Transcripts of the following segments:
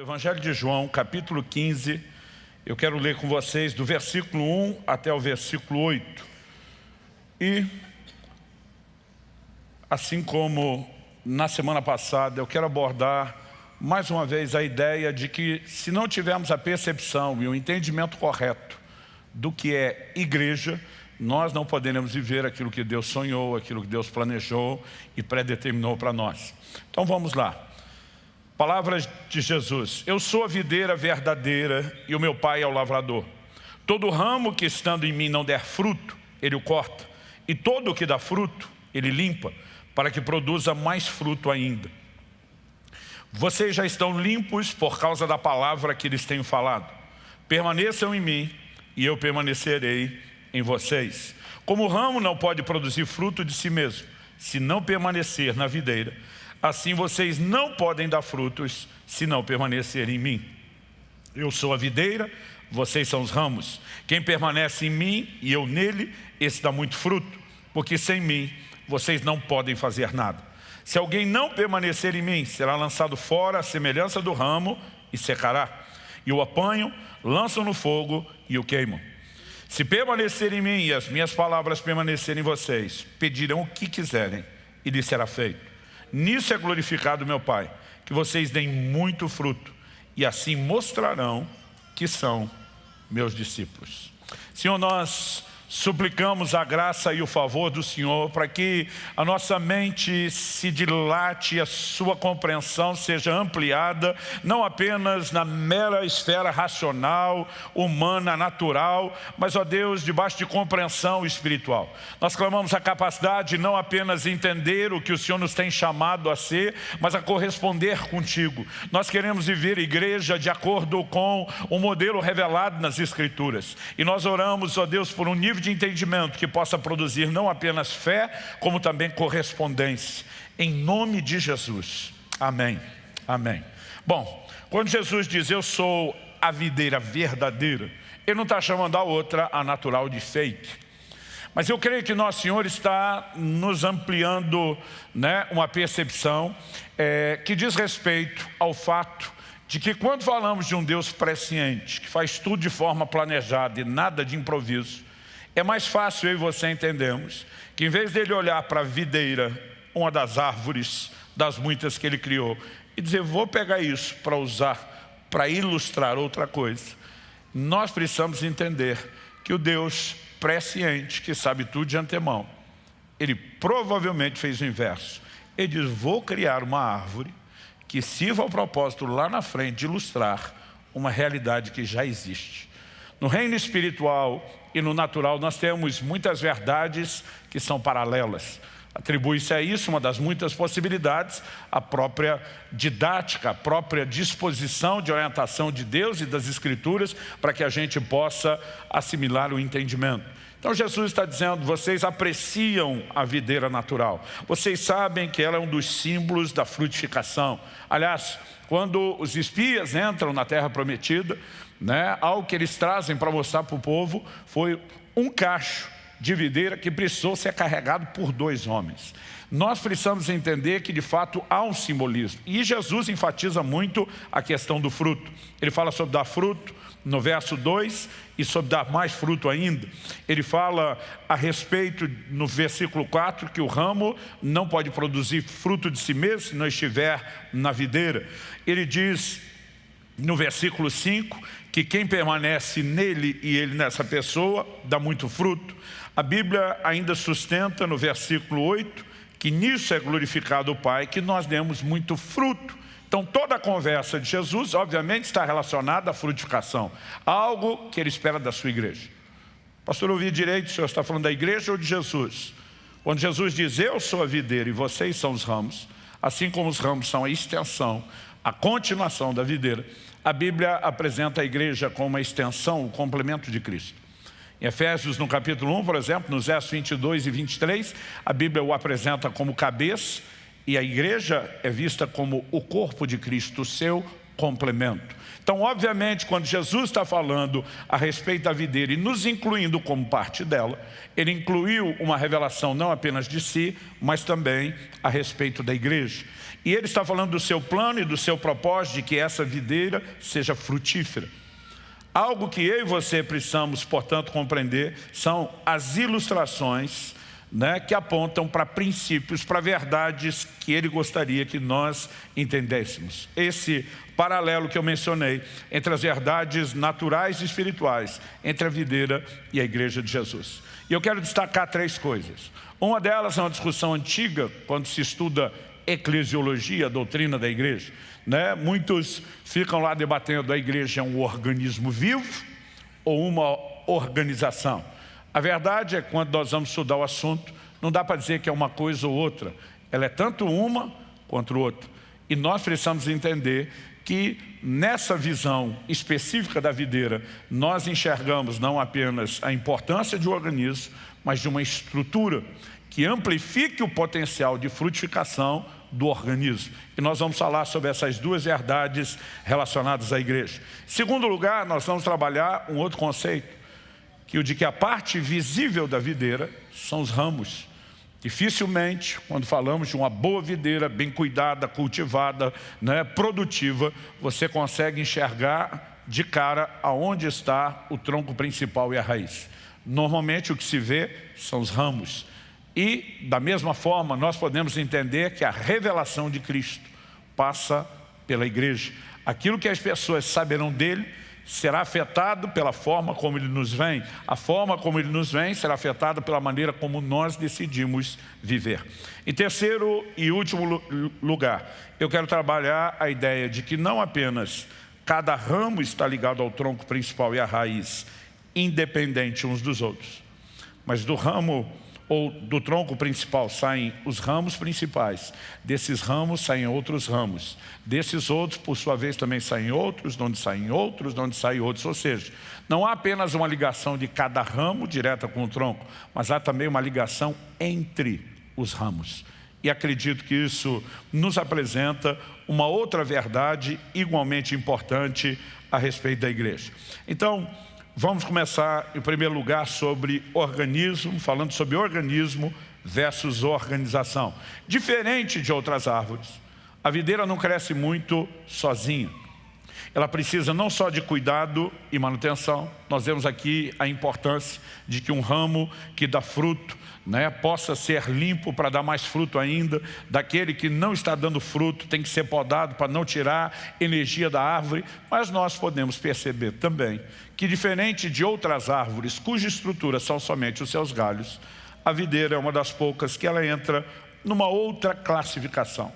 Evangelho de João, capítulo 15, eu quero ler com vocês do versículo 1 até o versículo 8. E, assim como na semana passada, eu quero abordar mais uma vez a ideia de que se não tivermos a percepção e o entendimento correto do que é igreja, nós não poderemos viver aquilo que Deus sonhou, aquilo que Deus planejou e predeterminou para nós. Então vamos lá. Palavras de Jesus, eu sou a videira verdadeira e o meu pai é o lavrador. Todo ramo que estando em mim não der fruto, ele o corta. E todo o que dá fruto, ele limpa, para que produza mais fruto ainda. Vocês já estão limpos por causa da palavra que lhes tenho falado. Permaneçam em mim e eu permanecerei em vocês. Como o ramo não pode produzir fruto de si mesmo, se não permanecer na videira, Assim vocês não podem dar frutos se não permanecerem em mim. Eu sou a videira, vocês são os ramos. Quem permanece em mim e eu nele, esse dá muito fruto, porque sem mim vocês não podem fazer nada. Se alguém não permanecer em mim, será lançado fora à semelhança do ramo e secará. E o apanham, lançam no fogo e o queimam. Se permanecer em mim e as minhas palavras permanecerem em vocês, pedirão o que quiserem e lhes será feito. Nisso é glorificado meu Pai, que vocês deem muito fruto, e assim mostrarão que são meus discípulos. Senhor, nós suplicamos a graça e o favor do Senhor para que a nossa mente se dilate e a sua compreensão seja ampliada, não apenas na mera esfera racional, humana, natural, mas, ó Deus, debaixo de compreensão espiritual. Nós clamamos a capacidade de não apenas entender o que o Senhor nos tem chamado a ser, mas a corresponder contigo. Nós queremos viver igreja de acordo com o modelo revelado nas Escrituras. E nós oramos, ó Deus, por um nível de entendimento que possa produzir não apenas fé, como também correspondência. Em nome de Jesus. Amém. Amém. Bom, quando Jesus diz eu sou a videira verdadeira, ele não está chamando a outra a natural de fake. Mas eu creio que Nosso Senhor está nos ampliando né, uma percepção é, que diz respeito ao fato de que quando falamos de um Deus presciente, que faz tudo de forma planejada e nada de improviso, é mais fácil eu e você entendermos que em vez dele olhar para a videira, uma das árvores das muitas que ele criou, e dizer, vou pegar isso para usar, para ilustrar outra coisa, nós precisamos entender que o Deus presciente, que sabe tudo de antemão, ele provavelmente fez o inverso. Ele diz, vou criar uma árvore que sirva ao propósito lá na frente de ilustrar uma realidade que já existe. No reino espiritual, e no natural nós temos muitas verdades que são paralelas. Atribui-se a isso uma das muitas possibilidades, a própria didática, a própria disposição de orientação de Deus e das Escrituras para que a gente possa assimilar o entendimento. Então Jesus está dizendo, vocês apreciam a videira natural. Vocês sabem que ela é um dos símbolos da frutificação. Aliás, quando os espias entram na terra prometida, né, algo que eles trazem para mostrar para o povo foi um cacho de videira que precisou ser carregado por dois homens. Nós precisamos entender que de fato há um simbolismo. E Jesus enfatiza muito a questão do fruto. Ele fala sobre dar fruto no verso 2 e sobre dar mais fruto ainda. Ele fala a respeito no versículo 4 que o ramo não pode produzir fruto de si mesmo se não estiver na videira. Ele diz no versículo 5 que quem permanece nele e ele nessa pessoa dá muito fruto. A Bíblia ainda sustenta no versículo 8 que nisso é glorificado o Pai, que nós demos muito fruto. Então toda a conversa de Jesus, obviamente, está relacionada à frutificação, algo que ele espera da sua igreja. Pastor, ouvi direito, o senhor está falando da igreja ou de Jesus? Quando Jesus diz, eu sou a videira e vocês são os ramos, assim como os ramos são a extensão, a continuação da videira, a Bíblia apresenta a igreja como uma extensão, o complemento de Cristo. Em Efésios, no capítulo 1, por exemplo, nos versos 22 e 23, a Bíblia o apresenta como cabeça e a igreja é vista como o corpo de Cristo, o seu complemento. Então, obviamente, quando Jesus está falando a respeito da videira e nos incluindo como parte dela, ele incluiu uma revelação não apenas de si, mas também a respeito da igreja. E ele está falando do seu plano e do seu propósito de que essa videira seja frutífera. Algo que eu e você precisamos, portanto, compreender são as ilustrações né, que apontam para princípios, para verdades que ele gostaria que nós entendêssemos. Esse paralelo que eu mencionei entre as verdades naturais e espirituais, entre a videira e a igreja de Jesus. E eu quero destacar três coisas. Uma delas é uma discussão antiga, quando se estuda eclesiologia, a doutrina da igreja. Né? Muitos ficam lá debatendo a igreja é um organismo vivo ou uma organização. A verdade é que quando nós vamos estudar o assunto, não dá para dizer que é uma coisa ou outra. Ela é tanto uma quanto outra. E nós precisamos entender que nessa visão específica da videira, nós enxergamos não apenas a importância de um organismo, mas de uma estrutura que amplifique o potencial de frutificação do organismo. E nós vamos falar sobre essas duas verdades relacionadas à igreja. Em segundo lugar, nós vamos trabalhar um outro conceito, que o de que a parte visível da videira são os ramos. Dificilmente, quando falamos de uma boa videira, bem cuidada, cultivada, né, produtiva, você consegue enxergar de cara aonde está o tronco principal e a raiz. Normalmente o que se vê são os ramos. E, da mesma forma, nós podemos entender que a revelação de Cristo passa pela igreja. Aquilo que as pessoas saberão dele será afetado pela forma como ele nos vem. A forma como ele nos vem será afetada pela maneira como nós decidimos viver. Em terceiro e último lugar, eu quero trabalhar a ideia de que não apenas cada ramo está ligado ao tronco principal e à raiz, independente uns dos outros, mas do ramo ou do tronco principal saem os ramos principais, desses ramos saem outros ramos, desses outros, por sua vez, também saem outros, de onde saem outros, de onde saem outros, ou seja, não há apenas uma ligação de cada ramo direta com o tronco, mas há também uma ligação entre os ramos. E acredito que isso nos apresenta uma outra verdade igualmente importante a respeito da igreja. Então, Vamos começar, em primeiro lugar, sobre organismo, falando sobre organismo versus organização. Diferente de outras árvores, a videira não cresce muito sozinha. Ela precisa não só de cuidado e manutenção, nós vemos aqui a importância de que um ramo que dá fruto né, possa ser limpo para dar mais fruto ainda, daquele que não está dando fruto tem que ser podado para não tirar energia da árvore, mas nós podemos perceber também que diferente de outras árvores cuja estrutura são somente os seus galhos, a videira é uma das poucas que ela entra numa outra classificação.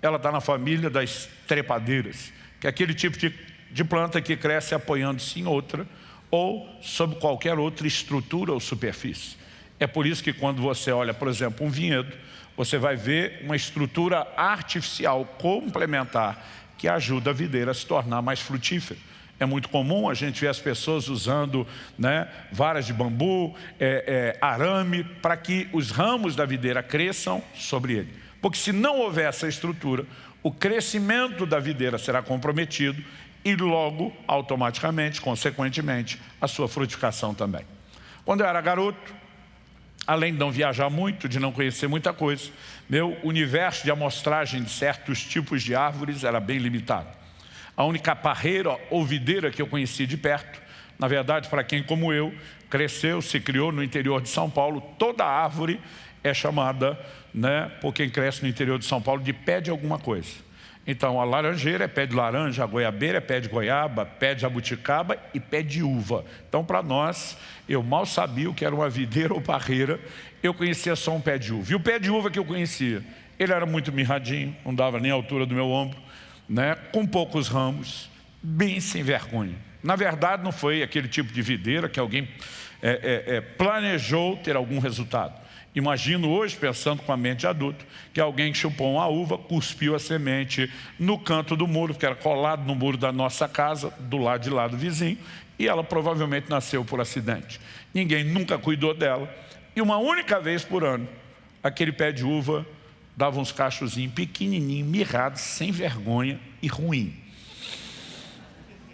Ela está na família das trepadeiras, que é aquele tipo de, de planta que cresce apoiando-se em outra ou sob qualquer outra estrutura ou superfície. É por isso que quando você olha, por exemplo, um vinhedo, você vai ver uma estrutura artificial complementar que ajuda a videira a se tornar mais frutífera. É muito comum a gente ver as pessoas usando né, varas de bambu, é, é, arame, para que os ramos da videira cresçam sobre ele. Porque se não houver essa estrutura, o crescimento da videira será comprometido e logo, automaticamente, consequentemente, a sua frutificação também. Quando eu era garoto, além de não viajar muito, de não conhecer muita coisa, meu universo de amostragem de certos tipos de árvores era bem limitado. A única parreira ou videira que eu conhecia de perto, na verdade, para quem como eu, cresceu, se criou no interior de São Paulo, toda árvore é chamada, né, por quem cresce no interior de São Paulo, de pé de alguma coisa. Então, a laranjeira é pé de laranja, a goiabeira é pé de goiaba, pé de jabuticaba e pé de uva. Então, para nós, eu mal sabia o que era uma videira ou barreira, eu conhecia só um pé de uva. E o pé de uva que eu conhecia, ele era muito mirradinho, não dava nem a altura do meu ombro, né? com poucos ramos, bem sem vergonha. Na verdade, não foi aquele tipo de videira que alguém é, é, é, planejou ter algum resultado. Imagino hoje, pensando com a mente de adulto, que alguém chupou uma uva, cuspiu a semente no canto do muro, que era colado no muro da nossa casa, do lado de lá do vizinho, e ela provavelmente nasceu por acidente. Ninguém nunca cuidou dela. E uma única vez por ano, aquele pé de uva dava uns cachozinhos pequenininhos, mirrados, sem vergonha e ruim.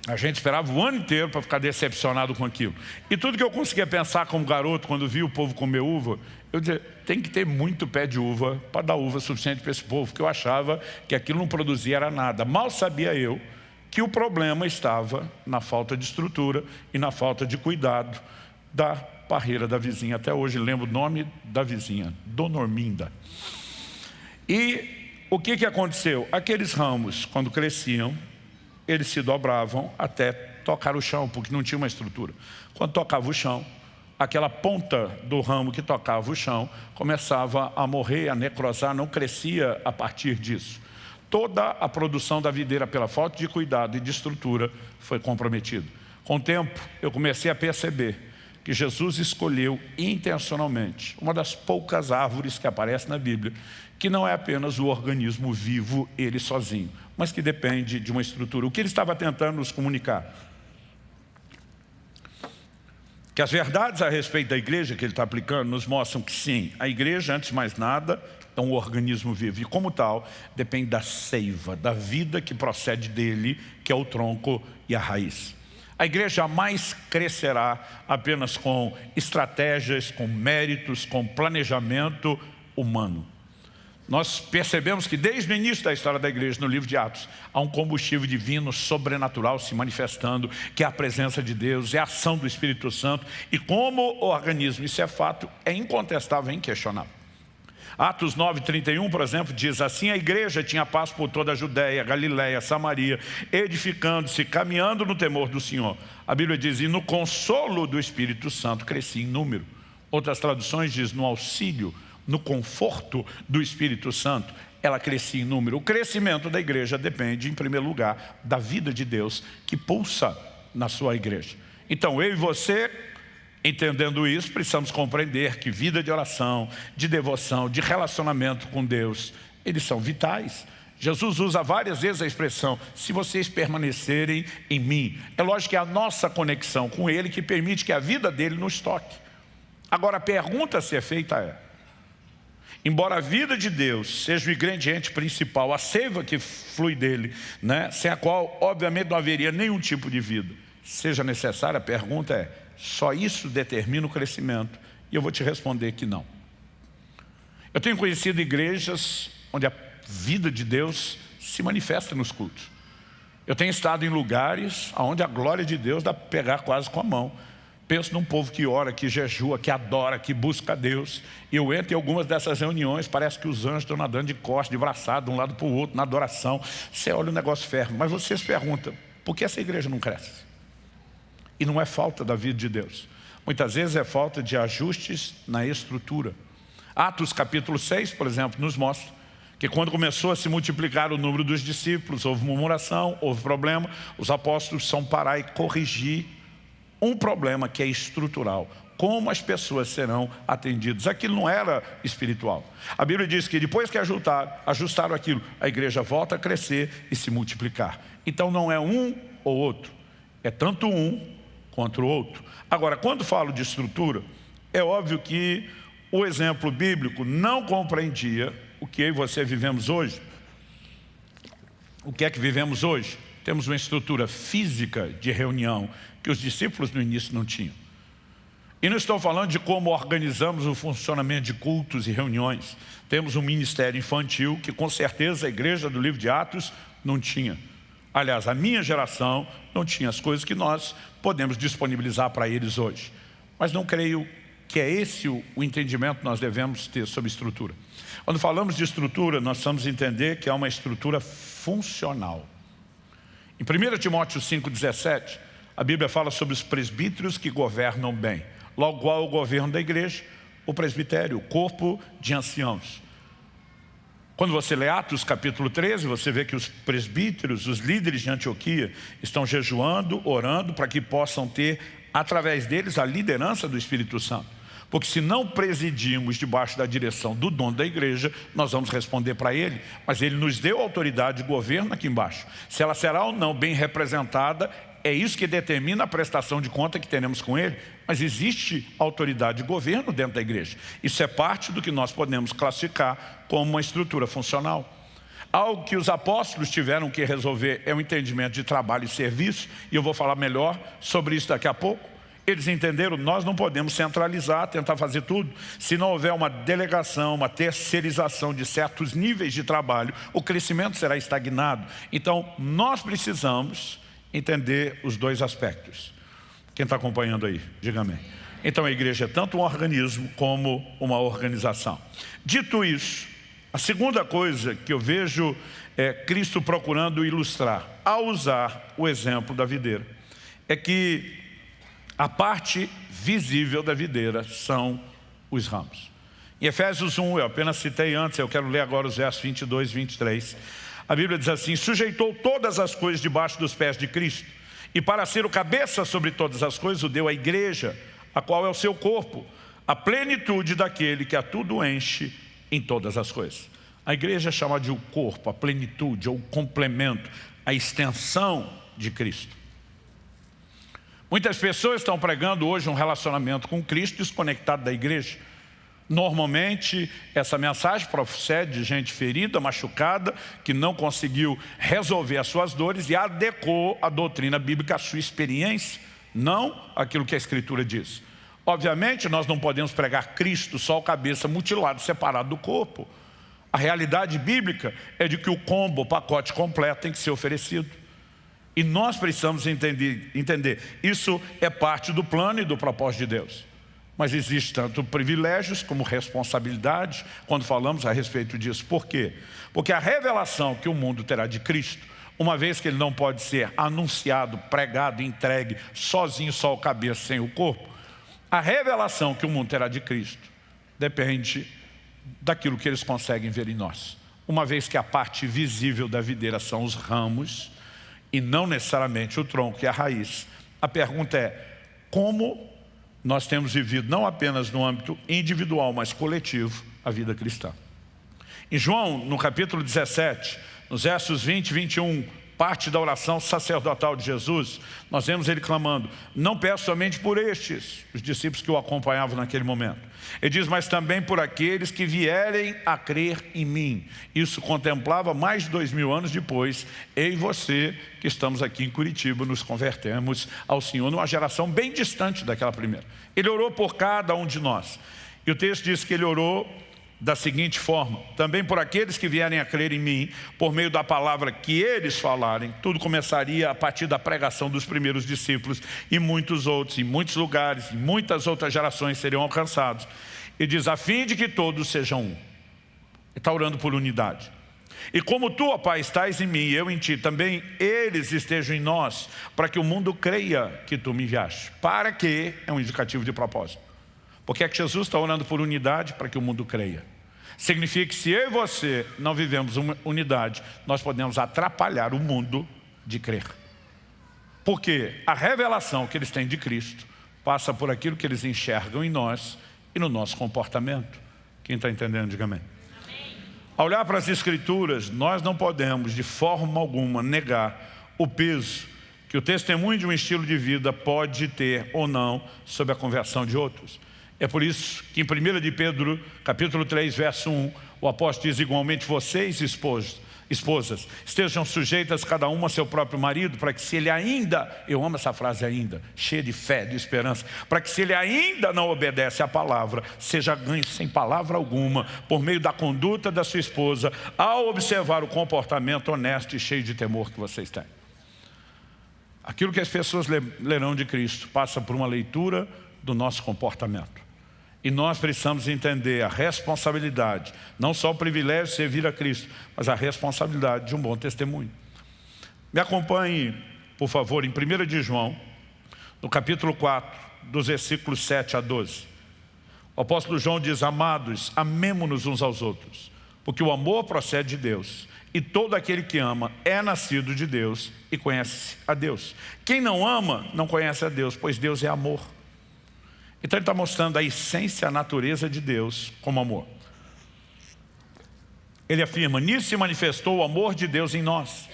A gente esperava o ano inteiro para ficar decepcionado com aquilo. E tudo que eu conseguia pensar como garoto, quando via o povo comer uva, eu dizia, tem que ter muito pé de uva para dar uva suficiente para esse povo, porque eu achava que aquilo não produzia era nada. Mal sabia eu que o problema estava na falta de estrutura e na falta de cuidado da parreira da vizinha. Até hoje lembro o nome da vizinha, Dona Orminda. E o que, que aconteceu? Aqueles ramos, quando cresciam, eles se dobravam até tocar o chão, porque não tinha uma estrutura. Quando tocava o chão, aquela ponta do ramo que tocava o chão começava a morrer, a necrosar, não crescia a partir disso. Toda a produção da videira, pela falta de cuidado e de estrutura, foi comprometida. Com o tempo, eu comecei a perceber que Jesus escolheu intencionalmente uma das poucas árvores que aparece na Bíblia, que não é apenas o organismo vivo, ele sozinho, mas que depende de uma estrutura. O que ele estava tentando nos comunicar? Que as verdades a respeito da igreja que ele está aplicando nos mostram que sim, a igreja, antes de mais nada, é um organismo vivo. E como tal, depende da seiva, da vida que procede dele, que é o tronco e a raiz. A igreja jamais crescerá apenas com estratégias, com méritos, com planejamento humano. Nós percebemos que desde o início da história da igreja, no livro de Atos, há um combustível divino sobrenatural se manifestando, que é a presença de Deus, é a ação do Espírito Santo, e como organismo, isso é fato, é incontestável, é inquestionável. Atos 9, 31, por exemplo, diz assim, a igreja tinha paz por toda a Judéia, Galiléia, Samaria, edificando-se, caminhando no temor do Senhor. A Bíblia diz, e no consolo do Espírito Santo crescia em número. Outras traduções diz, no auxílio no conforto do Espírito Santo, ela crescia em número. O crescimento da igreja depende, em primeiro lugar, da vida de Deus que pulsa na sua igreja. Então, eu e você, entendendo isso, precisamos compreender que vida de oração, de devoção, de relacionamento com Deus, eles são vitais. Jesus usa várias vezes a expressão, se vocês permanecerem em mim. É lógico que é a nossa conexão com Ele que permite que a vida dele nos toque. Agora, a pergunta a ser feita é, Embora a vida de Deus seja o ingrediente principal, a seiva que flui dele, né, sem a qual, obviamente, não haveria nenhum tipo de vida, seja necessária, a pergunta é, só isso determina o crescimento? E eu vou te responder que não. Eu tenho conhecido igrejas onde a vida de Deus se manifesta nos cultos. Eu tenho estado em lugares onde a glória de Deus dá para pegar quase com a mão. Penso num povo que ora, que jejua, que adora, que busca Deus. E eu entro em algumas dessas reuniões, parece que os anjos estão nadando de costas, de braçado, de um lado para o outro, na adoração. Você olha o negócio ferro. Mas você se pergunta, por que essa igreja não cresce? E não é falta da vida de Deus. Muitas vezes é falta de ajustes na estrutura. Atos capítulo 6, por exemplo, nos mostra que quando começou a se multiplicar o número dos discípulos, houve murmuração, houve problema, os apóstolos são parar e corrigir um problema que é estrutural. Como as pessoas serão atendidas. Aquilo não era espiritual. A Bíblia diz que depois que ajustaram, ajustaram aquilo, a igreja volta a crescer e se multiplicar. Então não é um ou outro, é tanto um quanto o outro. Agora, quando falo de estrutura, é óbvio que o exemplo bíblico não compreendia o que eu e você vivemos hoje. O que é que vivemos hoje? Temos uma estrutura física de reunião que os discípulos no início não tinham. E não estou falando de como organizamos o funcionamento de cultos e reuniões. Temos um ministério infantil que com certeza a igreja do livro de Atos não tinha. Aliás, a minha geração não tinha as coisas que nós podemos disponibilizar para eles hoje. Mas não creio que é esse o, entendimento que nós devemos ter sobre estrutura. Quando falamos de estrutura, nós precisamos entender que é uma estrutura funcional. Em 1 Timóteo 5,17, a Bíblia fala sobre os presbíteros que governam bem. Logo qual é o governo da igreja? O presbitério, o corpo de anciãos. Quando você lê Atos capítulo 13, você vê que os presbíteros, os líderes de Antioquia, estão jejuando, orando, para que possam ter, através deles, a liderança do Espírito Santo. Porque se não presidirmos debaixo da direção do dono da igreja, nós vamos responder para ele. Mas ele nos deu autoridade de governo aqui embaixo. Se ela será ou não bem representada, é isso que determina a prestação de conta que teremos com ele, mas existe autoridade de governo dentro da igreja. Isso é parte do que nós podemos classificar como uma estrutura funcional. Algo que os apóstolos tiveram que resolver é o entendimento de trabalho e serviço, e eu vou falar melhor sobre isso daqui a pouco. Eles entenderam, nós não podemos centralizar, tentar fazer tudo. Se não houver uma delegação, uma terceirização de certos níveis de trabalho, o crescimento será estagnado. Então, nós precisamos entender os dois aspectos. Quem está acompanhando aí, diga amém. Então a igreja é tanto um organismo como uma organização. Dito isso, a segunda coisa que eu vejo é Cristo procurando ilustrar, ao usar o exemplo da videira, é que a parte visível da videira são os ramos. Em Efésios 1, eu apenas citei antes, eu quero ler agora os versos 22 e 23. A Bíblia diz assim, sujeitou todas as coisas debaixo dos pés de Cristo, e para ser o cabeça sobre todas as coisas, o deu à igreja, a qual é o seu corpo, a plenitude daquele que a tudo enche em todas as coisas. A igreja é chamada de o corpo, a plenitude, ou o complemento, a extensão de Cristo. Muitas pessoas estão pregando hoje um relacionamento com Cristo desconectado da igreja. Normalmente, essa mensagem procede de gente ferida, machucada, que não conseguiu resolver as suas dores e adequou a doutrina bíblica à sua experiência não aquilo que a Escritura diz. Obviamente, nós não podemos pregar Cristo só o cabeça mutilado, separado do corpo. A realidade bíblica é de que o combo, o pacote completo tem que ser oferecido. E nós precisamos entender, entender, isso é parte do plano e do propósito de Deus. Mas existe tanto privilégios como responsabilidades quando falamos a respeito disso. Por quê? Porque a revelação que o mundo terá de Cristo uma vez que ele não pode ser anunciado, pregado, entregue, sozinho, só o cabeça, sem o corpo, a revelação que o mundo terá de Cristo depende daquilo que eles conseguem ver em nós. Uma vez que a parte visível da videira são os ramos e não necessariamente o tronco e a raiz. A pergunta é, como nós temos vivido não apenas no âmbito individual, mas coletivo, a vida cristã. Em João, no capítulo 17, nos versos 20 e 21, parte da oração sacerdotal de Jesus, nós vemos ele clamando, não peço somente por estes, os discípulos que o acompanhavam naquele momento. Ele diz, mas também por aqueles que vierem a crer em mim. Isso contemplava mais de dois mil anos depois, eu e você, que estamos aqui em Curitiba, nos convertemos ao Senhor numa geração bem distante daquela primeira. Ele orou por cada um de nós. E o texto diz que ele orou da seguinte forma, também por aqueles que vierem a crer em mim, por meio da palavra que eles falarem, tudo começaria a partir da pregação dos primeiros discípulos e muitos outros, em muitos lugares, em muitas outras gerações seriam alcançados. E diz, a fim de que todos sejam um. Está orando por unidade. E como tu, ó Pai, estás em mim e eu em ti, também eles estejam em nós, para que o mundo creia que tu me enviaste. Para que, é um indicativo de propósito. Porque é que Jesus está orando por unidade para que o mundo creia. Significa que se eu e você não vivemos uma unidade, nós podemos atrapalhar o mundo de crer. Porque a revelação que eles têm de Cristo passa por aquilo que eles enxergam em nós e no nosso comportamento. Quem está entendendo, diga amém. amém. Ao olhar para as Escrituras, nós não podemos de forma alguma negar o peso que o testemunho de um estilo de vida pode ter ou não sobre a conversão de outros. É por isso que em 1 de Pedro, capítulo 3, verso 1, o apóstolo diz igualmente, vocês esposas, estejam sujeitas cada uma ao seu próprio marido, para que se ele ainda, eu amo essa frase ainda, cheia de fé, de esperança, para que se ele ainda não obedece à palavra, seja ganho sem palavra alguma, por meio da conduta da sua esposa, ao observar o comportamento honesto e cheio de temor que vocês têm. Aquilo que as pessoas lerão de Cristo passa por uma leitura do nosso comportamento. E nós precisamos entender a responsabilidade, não só o privilégio de servir a Cristo, mas a responsabilidade de um bom testemunho. Me acompanhe, por favor, em 1 de João, no capítulo 4, dos versículos 7 a 12. O apóstolo João diz, amados, amemo-nos uns aos outros, porque o amor procede de Deus, e todo aquele que ama é nascido de Deus e conhece a Deus. Quem não ama, não conhece a Deus, pois Deus é amor. Então ele está mostrando a essência, a natureza de Deus como amor. Ele afirma, nisso se manifestou o amor de Deus em nós,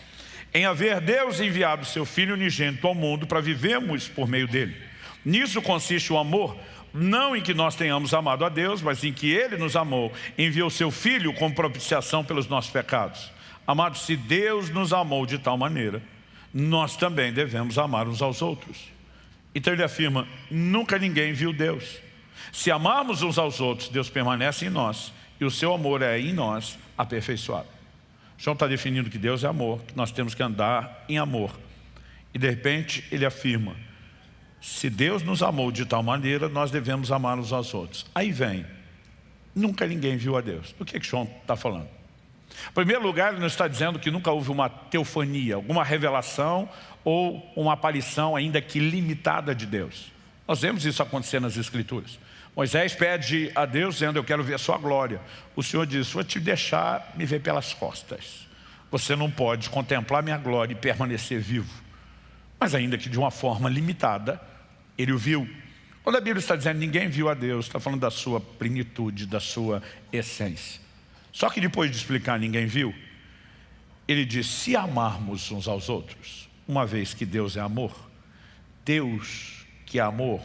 em haver Deus enviado seu Filho unigênito ao mundo para vivermos por meio dele. Nisso consiste o amor, não em que nós tenhamos amado a Deus, mas em que Ele nos amou, enviou seu Filho como propiciação pelos nossos pecados. Amados, se Deus nos amou de tal maneira, nós também devemos amar uns aos outros. Então ele afirma, nunca ninguém viu Deus. Se amarmos uns aos outros, Deus permanece em nós e o seu amor é em nós aperfeiçoado. João está definindo que Deus é amor, que nós temos que andar em amor. E de repente ele afirma, se Deus nos amou de tal maneira, nós devemos amar uns aos outros. Aí vem, nunca ninguém viu a Deus. O que, que João está falando? Em primeiro lugar, ele não está dizendo que nunca houve uma teofania, alguma revelação ou uma aparição ainda que limitada de Deus. Nós vemos isso acontecer nas Escrituras. Moisés pede a Deus dizendo, eu quero ver a sua glória. O Senhor diz, vou te deixar me ver pelas costas. Você não pode contemplar minha glória e permanecer vivo. Mas ainda que de uma forma limitada, ele o viu. Quando a Bíblia está dizendo ninguém viu a Deus, está falando da sua plenitude, da sua essência. Só que depois de explicar ninguém viu, ele diz, se amarmos uns aos outros, uma vez que Deus é amor, Deus que é amor,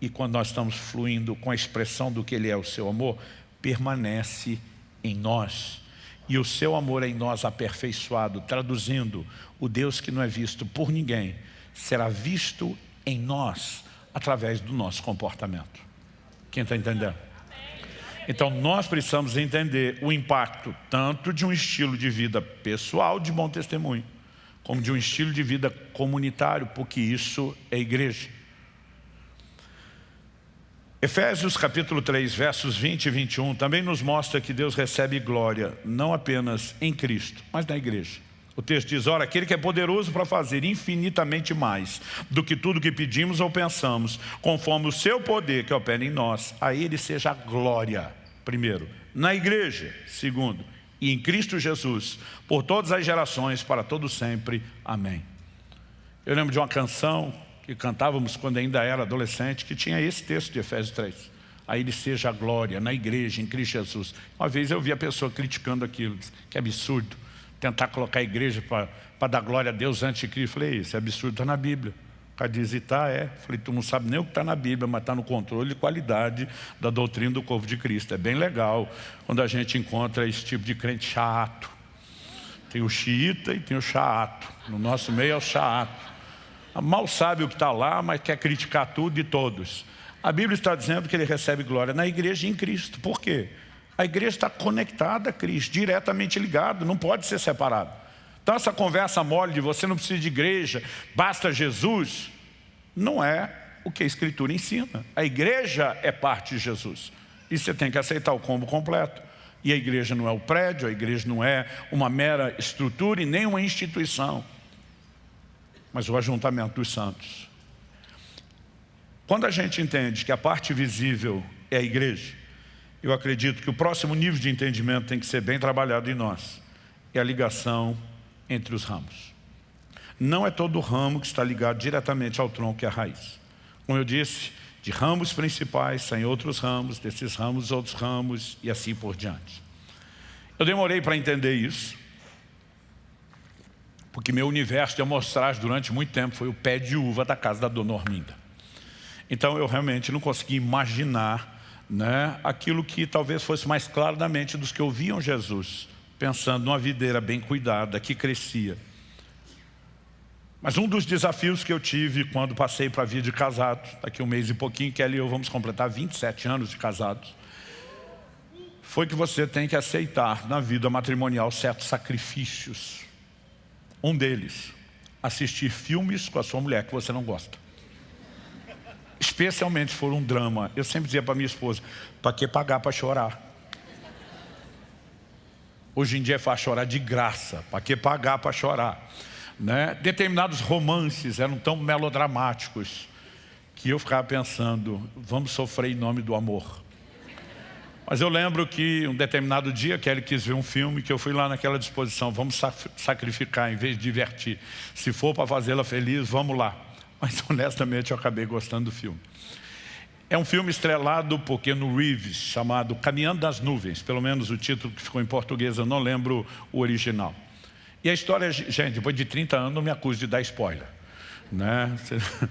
e quando nós estamos fluindo com a expressão do que Ele é o seu amor, permanece em nós. E o seu amor é em nós aperfeiçoado, traduzindo, o Deus que não é visto por ninguém, será visto em nós, através do nosso comportamento. Quem está entendendo? Então nós precisamos entender o impacto tanto de um estilo de vida pessoal de bom testemunho, como de um estilo de vida comunitário, porque isso é igreja. Efésios capítulo 3, versos 20 e 21 também nos mostra que Deus recebe glória, não apenas em Cristo, mas na igreja. O texto diz, ora, aquele que é poderoso para fazer infinitamente mais do que tudo que pedimos ou pensamos, conforme o seu poder que opera em nós, a ele seja glória, primeiro, na igreja, segundo, e em Cristo Jesus, por todas as gerações, para todo sempre. Amém. Eu lembro de uma canção que cantávamos quando ainda era adolescente, que tinha esse texto de Efésios 3. A ele seja a glória na igreja, em Cristo Jesus. Uma vez eu vi a pessoa criticando aquilo, que absurdo, tentar colocar a igreja para dar glória a Deus antes de Cristo. Falei, isso é absurdo, está na Bíblia. Cara diz, e tá, é. Falei, tu não sabe nem o que está na Bíblia, mas está no controle e qualidade da doutrina do corpo de Cristo. É bem legal quando a gente encontra esse tipo de crente chato. Tem o xiita e tem o chato. No nosso meio é o chato mal sabe o que está lá, mas quer criticar tudo e todos. A Bíblia está dizendo que ele recebe glória na igreja e em Cristo. Por quê? A igreja está conectada a Cristo, diretamente ligado, não pode ser separado. Então essa conversa mole de você não precisa de igreja, basta Jesus, não é o que a Escritura ensina. A igreja é parte de Jesus. E você tem que aceitar o combo completo. E a igreja não é o prédio, a igreja não é uma mera estrutura e nem uma instituição mas o ajuntamento dos santos. Quando a gente entende que a parte visível é a igreja, eu acredito que o próximo nível de entendimento tem que ser bem trabalhado em nós. É a ligação entre os ramos. Não é todo ramo que está ligado diretamente ao tronco e à raiz. Como eu disse, de ramos principais saem outros ramos, desses ramos outros ramos e assim por diante. Eu demorei para entender isso, porque meu universo de amostragem durante muito tempo foi o pé de uva da casa da dona Orminda. Então eu realmente não consegui imaginar né, aquilo que talvez fosse mais claro na mente dos que ouviam Jesus, pensando numa videira bem cuidada, que crescia. Mas um dos desafios que eu tive quando passei para a vida de casado, daqui um mês e pouquinho, Kelly e eu vamos completar 27 anos de casados, foi que você tem que aceitar na vida matrimonial certos sacrifícios um deles, assistir filmes com a sua mulher que você não gosta. Especialmente se for um drama. Eu sempre dizia para minha esposa, para que pagar para chorar? Hoje em dia é fácil chorar de graça, para que pagar para chorar? Né? Determinados romances eram tão melodramáticos que eu ficava pensando, vamos sofrer em nome do amor. Mas eu lembro que um determinado dia, Kelly quis ver um filme, que eu fui lá naquela disposição, vamos sacrificar em vez de divertir. Se for para fazê-la feliz, vamos lá. Mas honestamente eu acabei gostando do filme. É um filme estrelado por Keanu Reeves, chamado Caminhando das Nuvens, pelo menos o título que ficou em português, eu não lembro o original. E a história, gente, depois de 30 anos, não me acuse de dar spoiler. Né?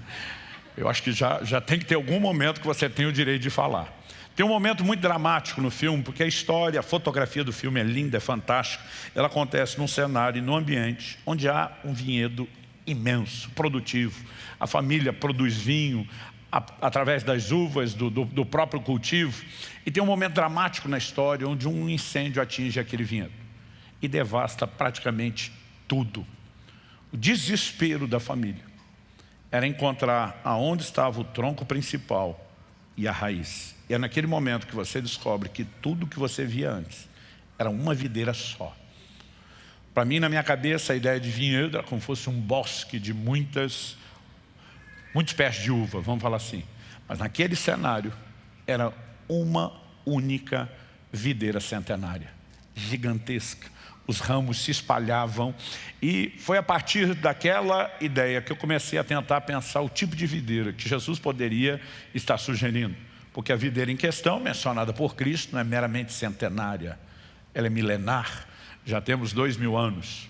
Eu acho que já, já tem que ter algum momento que você tem o direito de falar. Tem um momento muito dramático no filme, porque a história, a fotografia do filme é linda, é fantástica. Ela acontece num cenário, num ambiente onde há um vinhedo imenso, produtivo. A família produz vinho através das uvas, do, do, do próprio cultivo. E tem um momento dramático na história onde um incêndio atinge aquele vinhedo e devasta praticamente tudo. O desespero da família era encontrar aonde estava o tronco principal e a raiz. E é naquele momento que você descobre que tudo que você via antes era uma videira só. Para mim, na minha cabeça, a ideia de vinhedo era como se fosse um bosque de muitas, muitos pés de uva, vamos falar assim. Mas naquele cenário, era uma única videira centenária, gigantesca. Os ramos se espalhavam e foi a partir daquela ideia que eu comecei a tentar pensar o tipo de videira que Jesus poderia estar sugerindo. Porque a videira em questão, mencionada por Cristo, não é meramente centenária, ela é milenar, já temos dois mil anos.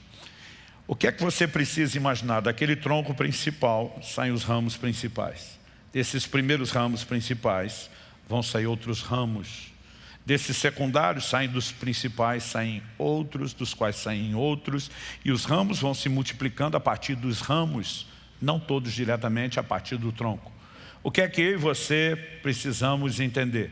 O que é que você precisa imaginar? Daquele tronco principal saem os ramos principais. Desses primeiros ramos principais vão sair outros ramos Desses secundários saem dos principais, saem outros, dos quais saem outros, e os ramos vão se multiplicando a partir dos ramos, não todos diretamente a partir do tronco. O que é que eu e você precisamos entender?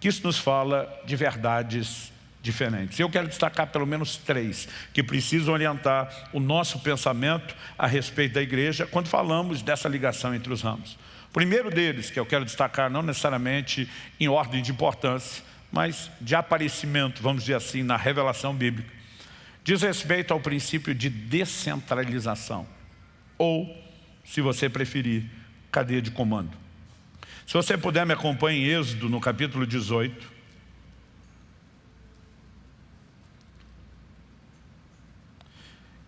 Que isso nos fala de verdades diferentes. Eu quero destacar pelo menos três que precisam orientar o nosso pensamento a respeito da igreja quando falamos dessa ligação entre os ramos. O primeiro deles, que eu quero destacar, não necessariamente em ordem de importância, mas de aparecimento, vamos dizer assim, na revelação bíblica, diz respeito ao princípio de descentralização, ou, se você preferir, cadeia de comando. Se você puder, me acompanhe em Êxodo, no capítulo 18.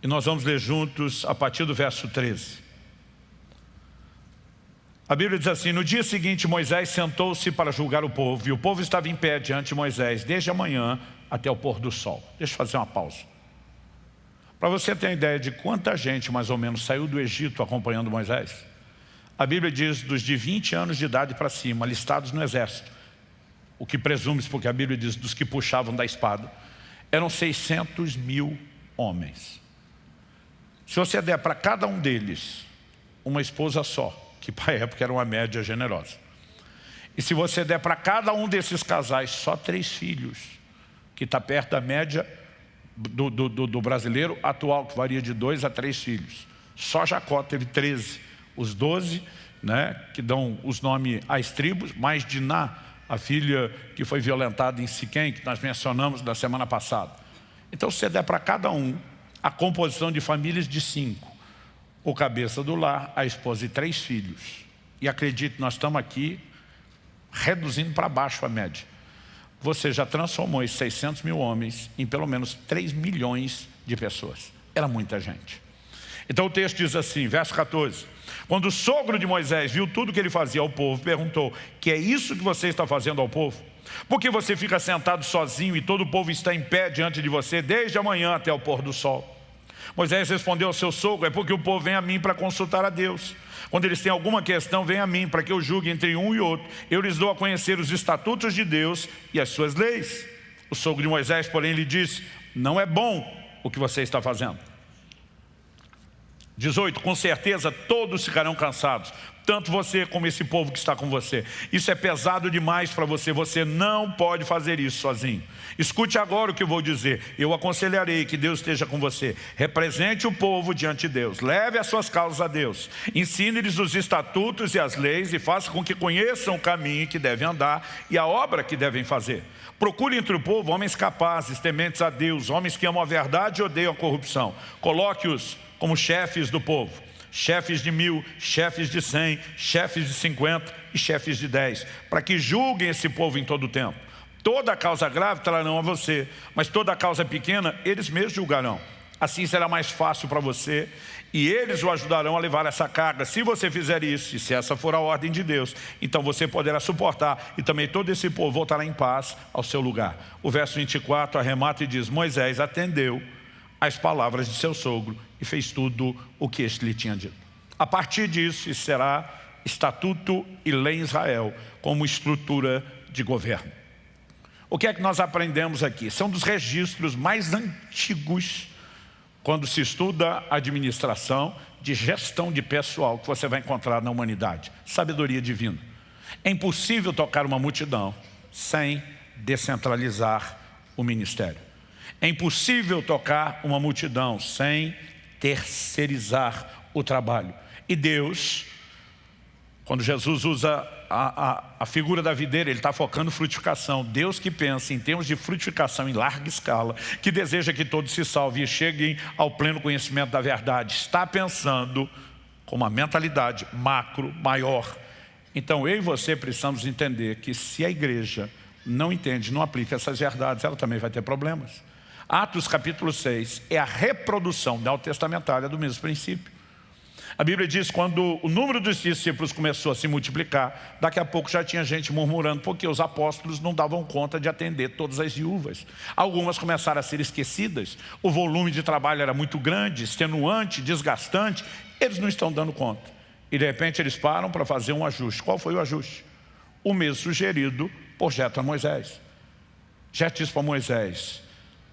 E nós vamos ler juntos a partir do verso 13. A Bíblia diz assim, no dia seguinte Moisés sentou-se para julgar o povo, e o povo estava em pé diante de Moisés, desde a manhã até o pôr do sol. Deixa eu fazer uma pausa. Para você ter uma ideia de quanta gente, mais ou menos, saiu do Egito acompanhando Moisés, a Bíblia diz dos de 20 anos de idade para cima, listados no exército, o que presume-se, porque a Bíblia diz dos que puxavam da espada, eram 600 mil homens. Se você der para cada um deles uma esposa só, que para a época era uma média generosa. E se você der para cada um desses casais só três filhos, que está perto da média do, do, do, brasileiro atual, que varia de dois a três filhos. Só Jacó teve 13. Os doze, né, que dão os nomes às tribos, mais Diná, a filha que foi violentada em Siquém, que nós mencionamos na semana passada. Então, se você der para cada um a composição de famílias de cinco, o cabeça do lar, a esposa e três filhos. E acredite, nós estamos aqui reduzindo para baixo a média. Você já transformou esses 600 mil homens em pelo menos 3 milhões de pessoas. Era muita gente. Então o texto diz assim, verso 14. Quando o sogro de Moisés viu tudo que ele fazia ao povo, perguntou, que é isso que você está fazendo ao povo? Por que você fica sentado sozinho e todo o povo está em pé diante de você desde a manhã até o pôr do sol? Moisés respondeu ao seu sogro, é porque o povo vem a mim para consultar a Deus. Quando eles têm alguma questão, vem a mim para que eu julgue entre um e outro. Eu lhes dou a conhecer os estatutos de Deus e as suas leis. O sogro de Moisés, porém, lhe disse, não é bom o que você está fazendo. 18, com certeza todos ficarão cansados, tanto você como esse povo que está com você. Isso é pesado demais para você, você não pode fazer isso sozinho. Escute agora o que eu vou dizer, eu aconselharei que Deus esteja com você. Represente o povo diante de Deus, leve as suas causas a Deus, ensine-lhes os estatutos e as leis e faça com que conheçam o caminho que devem andar e a obra que devem fazer. Procure entre o povo homens capazes, tementes a Deus, homens que amam a verdade e odeiam a corrupção. Coloque-os como chefes do povo chefes de mil, chefes de cem, chefes de cinquenta e chefes de dez, para que julguem esse povo em todo o tempo. Toda causa grave trarão a você, mas toda causa pequena eles mesmos julgarão. Assim será mais fácil para você e eles o ajudarão a levar essa carga. Se você fizer isso, e se essa for a ordem de Deus, então você poderá suportar e também todo esse povo voltará em paz ao seu lugar. O verso 24 arremata e diz, Moisés atendeu as palavras de seu sogro e fez tudo o que este lhe tinha dito. A partir disso, isso será estatuto e lei em Israel como estrutura de governo. O que é que nós aprendemos aqui? São dos registros mais antigos quando se estuda administração de gestão de pessoal que você vai encontrar na humanidade. Sabedoria divina. É impossível tocar uma multidão sem descentralizar o ministério. É impossível tocar uma multidão sem terceirizar o trabalho. E Deus, quando Jesus usa a, a, a figura da videira, ele está focando frutificação. Deus que pensa em termos de frutificação em larga escala, que deseja que todos se salvem e cheguem ao pleno conhecimento da verdade, está pensando com uma mentalidade macro, maior. Então eu e você precisamos entender que se a igreja não entende, não aplica essas verdades, ela também vai ter problemas. Atos capítulo 6 é a reprodução neotestamentária do mesmo princípio. A Bíblia diz quando o número dos discípulos começou a se multiplicar, daqui a pouco já tinha gente murmurando porque os apóstolos não davam conta de atender todas as viúvas. Algumas começaram a ser esquecidas, o volume de trabalho era muito grande, extenuante, desgastante, eles não estão dando conta. E de repente eles param para fazer um ajuste. Qual foi o ajuste? O mesmo sugerido por Jetro a Moisés. Jetro disse para Moisés,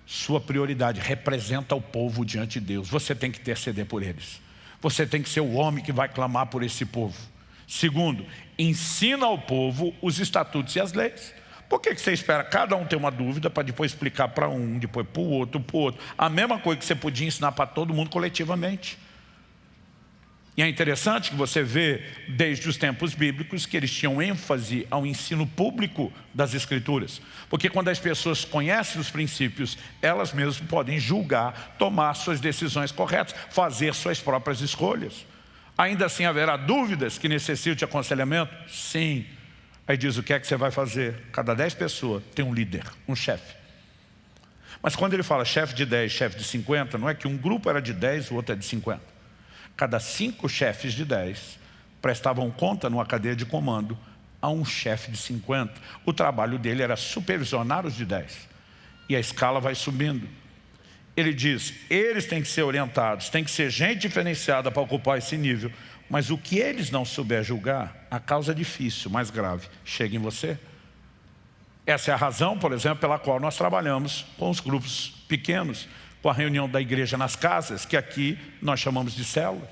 sua prioridade representa o povo diante de Deus. Você tem que interceder por eles. Você tem que ser o homem que vai clamar por esse povo. Segundo, ensina ao povo os estatutos e as leis. Por que você espera cada um ter uma dúvida para depois explicar para um, depois para o outro, para o outro? A mesma coisa que você podia ensinar para todo mundo coletivamente. E é interessante que você vê, desde os tempos bíblicos, que eles tinham ênfase ao ensino público das Escrituras. Porque quando as pessoas conhecem os princípios, elas mesmas podem julgar, tomar suas decisões corretas, fazer suas próprias escolhas. Ainda assim haverá dúvidas que necessitam de aconselhamento? Sim. Aí diz, o que é que você vai fazer? Cada dez pessoas tem um líder, um chefe. Mas quando ele fala chefe de 10, chefe de 50, não é que um grupo era de 10, o outro é de 50 cada cinco chefes de 10 prestavam conta numa cadeia de comando a um chefe de 50. O trabalho dele era supervisionar os de 10. E a escala vai subindo. Ele diz, eles têm que ser orientados, tem que ser gente diferenciada para ocupar esse nível. Mas o que eles não souber julgar, a causa é difícil, mais grave, chega em você. Essa é a razão, por exemplo, pela qual nós trabalhamos com os grupos pequenos com a reunião da igreja nas casas, que aqui nós chamamos de células.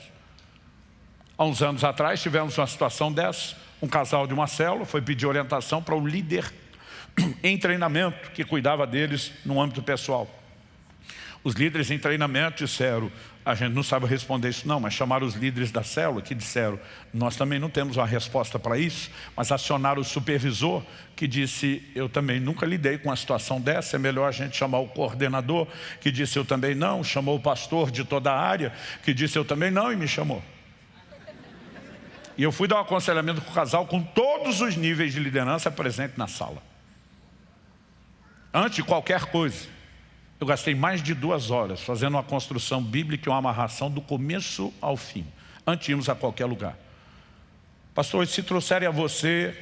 Há uns anos atrás tivemos uma situação dessa, um casal de uma célula foi pedir orientação para o líder em treinamento que cuidava deles no âmbito pessoal. Os líderes em treinamento disseram, a gente não sabe responder isso não, mas chamaram os líderes da célula que disseram, nós também não temos uma resposta para isso, mas acionaram o supervisor que disse, eu também nunca lidei com uma situação dessa, é melhor a gente chamar o coordenador, que disse eu também não, chamou o pastor de toda a área, que disse eu também não e me chamou. E eu fui dar um aconselhamento com o casal com todos os níveis de liderança presentes na sala. Antes de qualquer coisa. Eu gastei mais de duas horas fazendo uma construção bíblica e uma amarração do começo ao fim, antes de irmos a qualquer lugar. Pastor, se trouxerem a você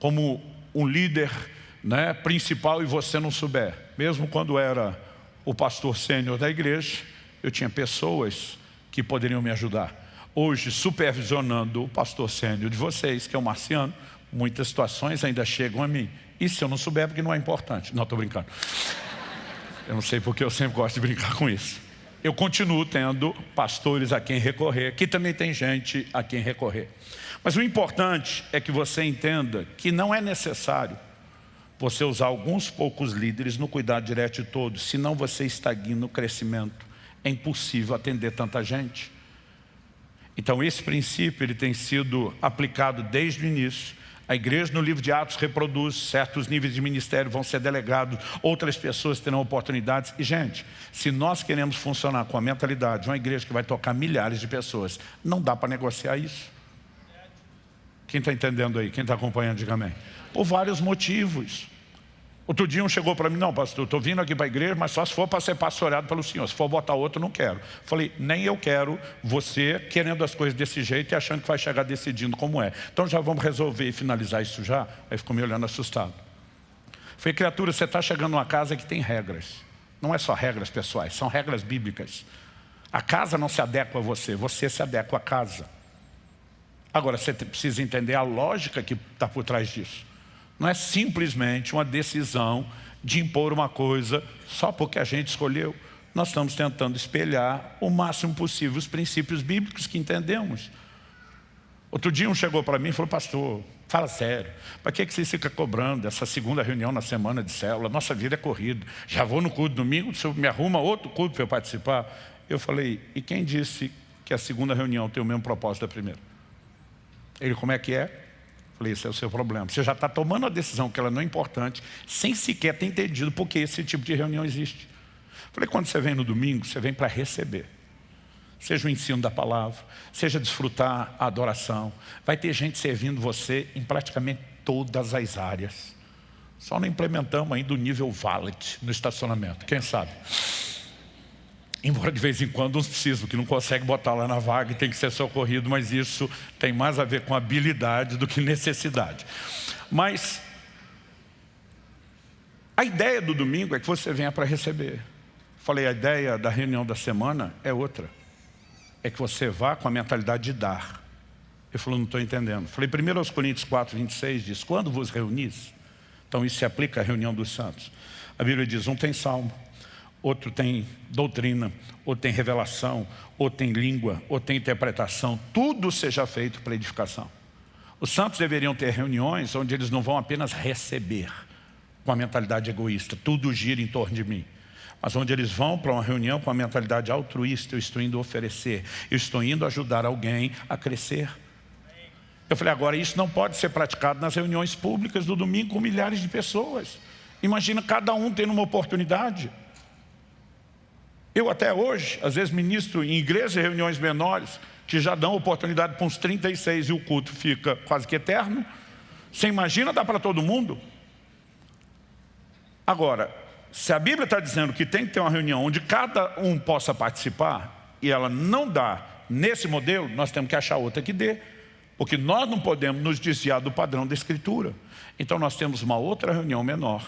como um líder né, principal e você não souber, mesmo quando era o pastor sênior da igreja, eu tinha pessoas que poderiam me ajudar. Hoje, supervisionando o pastor sênior de vocês, que é o Marciano, muitas situações ainda chegam a mim. E se eu não souber, porque não é importante. Não, estou brincando. Eu não sei porque eu sempre gosto de brincar com isso. Eu continuo tendo pastores a quem recorrer. Aqui também tem gente a quem recorrer. Mas o importante é que você entenda que não é necessário você usar alguns poucos líderes no cuidado direto de todos, senão você estagna no crescimento. É impossível atender tanta gente. Então esse princípio ele tem sido aplicado desde o início a igreja no livro de Atos reproduz, certos níveis de ministério vão ser delegados, outras pessoas terão oportunidades. E gente, se nós queremos funcionar com a mentalidade de uma igreja que vai tocar milhares de pessoas, não dá para negociar isso. Quem está entendendo aí? Quem está acompanhando, diga amém. Por vários motivos. Outro dia um chegou para mim, não pastor, estou vindo aqui para a igreja, mas só se for para ser pastoreado pelo senhor. Se for botar outro, não quero. Falei, nem eu quero você querendo as coisas desse jeito e achando que vai chegar decidindo como é. Então já vamos resolver e finalizar isso já? Aí ficou me olhando assustado. Falei, criatura, você está chegando numa casa que tem regras. Não é só regras pessoais, são regras bíblicas. A casa não se adequa a você, você se adequa à casa. Agora, você precisa entender a lógica que está por trás disso. Não é simplesmente uma decisão de impor uma coisa só porque a gente escolheu. Nós estamos tentando espelhar o máximo possível os princípios bíblicos que entendemos. Outro dia um chegou para mim e falou, pastor, fala sério, para que, que você fica cobrando essa segunda reunião na semana de célula? Nossa vida é corrida. Já vou no culto domingo, o senhor me arruma outro culto para eu participar? Eu falei, e quem disse que a segunda reunião tem o mesmo propósito da primeira? Ele, como é que é? Falei, esse é o seu problema. Você já está tomando a decisão que ela não é importante, sem sequer ter entendido por que esse tipo de reunião existe. Falei, quando você vem no domingo, você vem para receber seja o ensino da palavra, seja desfrutar a adoração. Vai ter gente servindo você em praticamente todas as áreas. Só não implementamos ainda o nível valet no estacionamento, quem sabe? Embora de vez em quando uns precisam, que não consegue botar lá na vaga e tem que ser socorrido, mas isso tem mais a ver com habilidade do que necessidade. Mas a ideia do domingo é que você venha para receber. Falei, a ideia da reunião da semana é outra é que você vá com a mentalidade de dar. Ele falou, não estou entendendo. Falei, 1 Coríntios 4, 26 diz, quando vos reunis, então isso se aplica à reunião dos santos. A Bíblia diz, um tem salmo, outro tem doutrina, outro tem revelação, outro tem língua, outro tem interpretação. Tudo seja feito para edificação. Os santos deveriam ter reuniões onde eles não vão apenas receber com a mentalidade egoísta. Tudo gira em torno de mim mas onde eles vão para uma reunião com a mentalidade altruísta, eu estou indo oferecer, eu estou indo ajudar alguém a crescer. Eu falei, agora isso não pode ser praticado nas reuniões públicas do domingo com milhares de pessoas. Imagina cada um tendo uma oportunidade. Eu até hoje, às vezes ministro em igrejas e reuniões menores, que já dão oportunidade para uns 36 e o culto fica quase que eterno. Você imagina, dá para todo mundo? Agora, se a Bíblia está dizendo que tem que ter uma reunião onde cada um possa participar, e ela não dá nesse modelo, nós temos que achar outra que dê. Porque nós não podemos nos desviar do padrão da Escritura. Então nós temos uma outra reunião menor,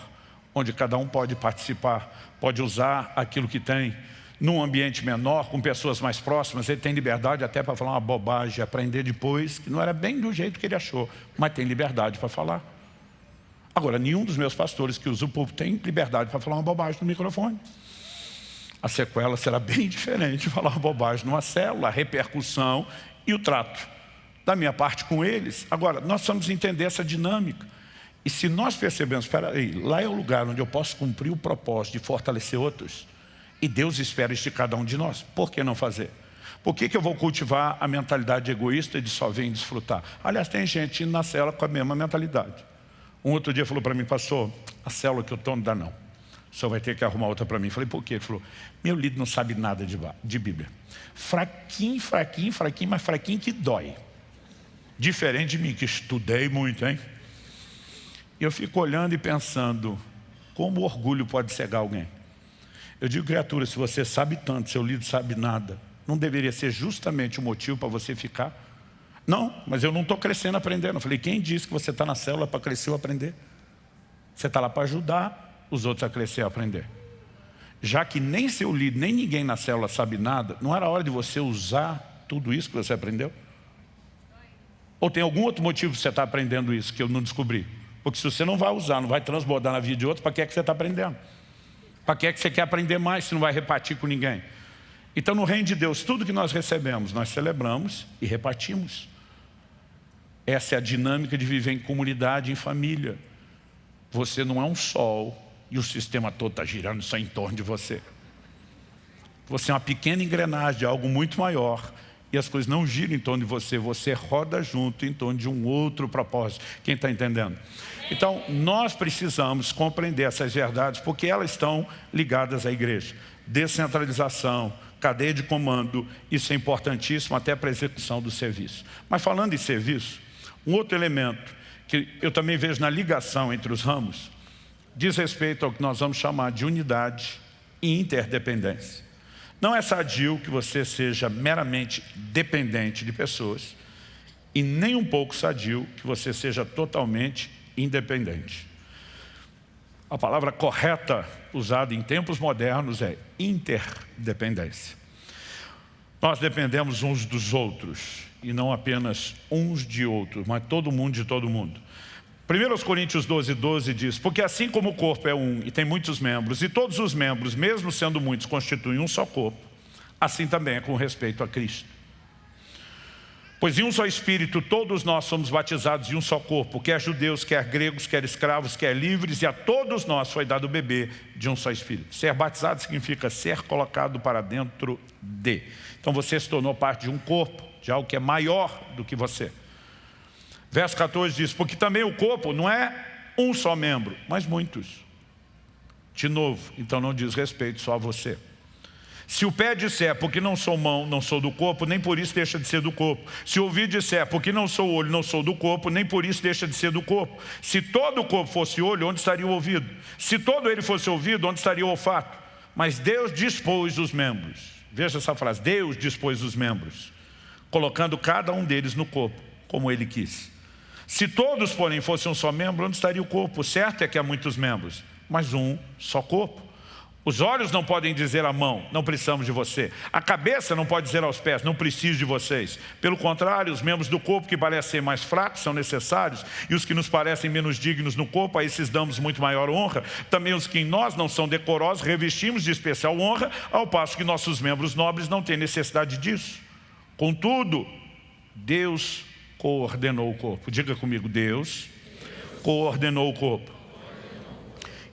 onde cada um pode participar, pode usar aquilo que tem, num ambiente menor, com pessoas mais próximas, ele tem liberdade até para falar uma bobagem, aprender depois, que não era bem do jeito que ele achou, mas tem liberdade para falar. Agora, nenhum dos meus pastores que usa o púlpito tem liberdade para falar uma bobagem no microfone. A sequela será bem diferente de falar uma bobagem numa célula, a repercussão e o trato da minha parte com eles. Agora, nós precisamos entender essa dinâmica. E se nós percebemos, espera aí, lá é o lugar onde eu posso cumprir o propósito de fortalecer outros, e Deus espera isso de cada um de nós, por que não fazer? Por que, que eu vou cultivar a mentalidade egoísta de só vir desfrutar? Aliás, tem gente na cela com a mesma mentalidade. Um outro dia falou para mim, pastor, a célula que eu não dá não. O senhor vai ter que arrumar outra para mim. Falei, por quê? Ele falou, meu líder não sabe nada de, de Bíblia. Fraquinho, fraquinho, fraquinho, mas fraquinho que dói. Diferente de mim, que estudei muito, hein? E eu fico olhando e pensando, como o orgulho pode cegar alguém? Eu digo, criatura, se você sabe tanto, seu líder sabe nada, não deveria ser justamente o motivo para você ficar não, mas eu não estou crescendo aprendendo. Eu falei, quem disse que você está na célula para crescer ou aprender? Você está lá para ajudar os outros a crescer e aprender. Já que nem seu líder, nem ninguém na célula sabe nada, não era hora de você usar tudo isso que você aprendeu? Ou tem algum outro motivo que você está aprendendo isso que eu não descobri? Porque se você não vai usar, não vai transbordar na vida de outro, para que é que você está aprendendo? Para que é que você quer aprender mais se não vai repartir com ninguém? Então no reino de Deus, tudo que nós recebemos, nós celebramos e repartimos. Essa é a dinâmica de viver em comunidade, em família. Você não é um sol e o sistema todo está girando só em torno de você. Você é uma pequena engrenagem de algo muito maior e as coisas não giram em torno de você, você roda junto em torno de um outro propósito. Quem está entendendo? Então, nós precisamos compreender essas verdades porque elas estão ligadas à igreja. Descentralização, cadeia de comando, isso é importantíssimo até para a execução do serviço. Mas falando em serviço, um outro elemento que eu também vejo na ligação entre os ramos diz respeito ao que nós vamos chamar de unidade e interdependência. Não é sadio que você seja meramente dependente de pessoas e nem um pouco sadio que você seja totalmente independente. A palavra correta usada em tempos modernos é interdependência. Nós dependemos uns dos outros, e não apenas uns de outros, mas todo mundo de todo mundo. 1 Coríntios 12, 12 diz, porque assim como o corpo é um e tem muitos membros, e todos os membros, mesmo sendo muitos, constituem um só corpo, assim também é com respeito a Cristo. Pois em um só Espírito todos nós somos batizados em um só corpo, quer judeus, quer gregos, quer escravos, quer livres, e a todos nós foi dado o bebê de um só Espírito. Ser batizado significa ser colocado para dentro de. Então você se tornou parte de um corpo, de algo que é maior do que você. Verso 14 diz, porque também o corpo não é um só membro, mas muitos. De novo, então não diz respeito só a você. Se o pé disser, porque não sou mão, não sou do corpo, nem por isso deixa de ser do corpo. Se o ouvido disser, porque não sou olho, não sou do corpo, nem por isso deixa de ser do corpo. Se todo o corpo fosse olho, onde estaria o ouvido? Se todo ele fosse ouvido, onde estaria o olfato? Mas Deus dispôs os membros. Veja essa frase, Deus dispôs os membros, colocando cada um deles no corpo, como ele quis. Se todos, porém, fossem um só membro, onde estaria o corpo? Certo é que há muitos membros, mas um só corpo. Os olhos não podem dizer à mão, não precisamos de você. A cabeça não pode dizer aos pés, não preciso de vocês. Pelo contrário, os membros do corpo que parecem mais fracos são necessários, e os que nos parecem menos dignos no corpo, a esses damos muito maior honra. Também os que em nós não são decorosos, revestimos de especial honra, ao passo que nossos membros nobres não têm necessidade disso. Contudo, Deus coordenou o corpo. Diga comigo, Deus coordenou o corpo.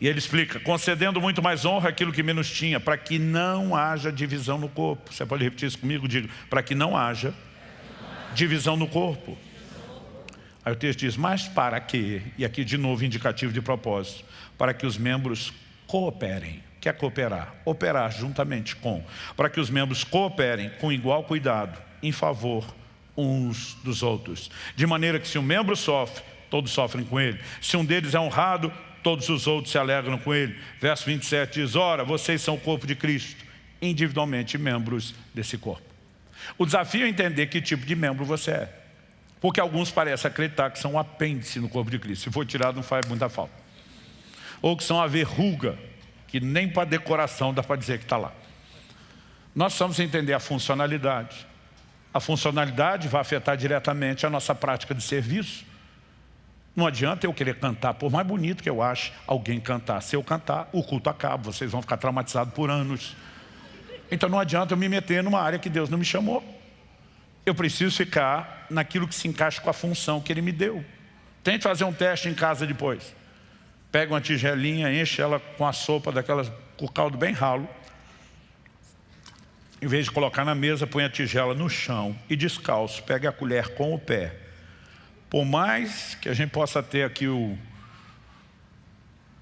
E ele explica, concedendo muito mais honra aquilo que menos tinha, para que não haja divisão no corpo. Você pode repetir isso comigo? Diga, para que não haja divisão no corpo. Aí o texto diz, mas para que, e aqui de novo indicativo de propósito, para que os membros cooperem. Quer cooperar? Operar juntamente com. Para que os membros cooperem com igual cuidado, em favor uns dos outros. De maneira que se um membro sofre, todos sofrem com ele. Se um deles é honrado, todos os outros se alegram com ele. Verso 27 diz, ora, vocês são o corpo de Cristo, individualmente membros desse corpo. O desafio é entender que tipo de membro você é. Porque alguns parecem acreditar que são um apêndice no corpo de Cristo. Se for tirado, não faz muita falta. Ou que são a verruga, que nem para decoração dá para dizer que está lá. Nós precisamos entender a funcionalidade. A funcionalidade vai afetar diretamente a nossa prática de serviço. Não adianta eu querer cantar, por mais bonito que eu ache alguém cantar. Se eu cantar, o culto acaba, vocês vão ficar traumatizados por anos. Então não adianta eu me meter numa área que Deus não me chamou. Eu preciso ficar naquilo que se encaixa com a função que Ele me deu. Tente fazer um teste em casa depois. Pega uma tigelinha, enche ela com a sopa daquelas, com o caldo bem ralo. Em vez de colocar na mesa, põe a tigela no chão e descalço, pega a colher com o pé por mais que a gente possa ter aqui o,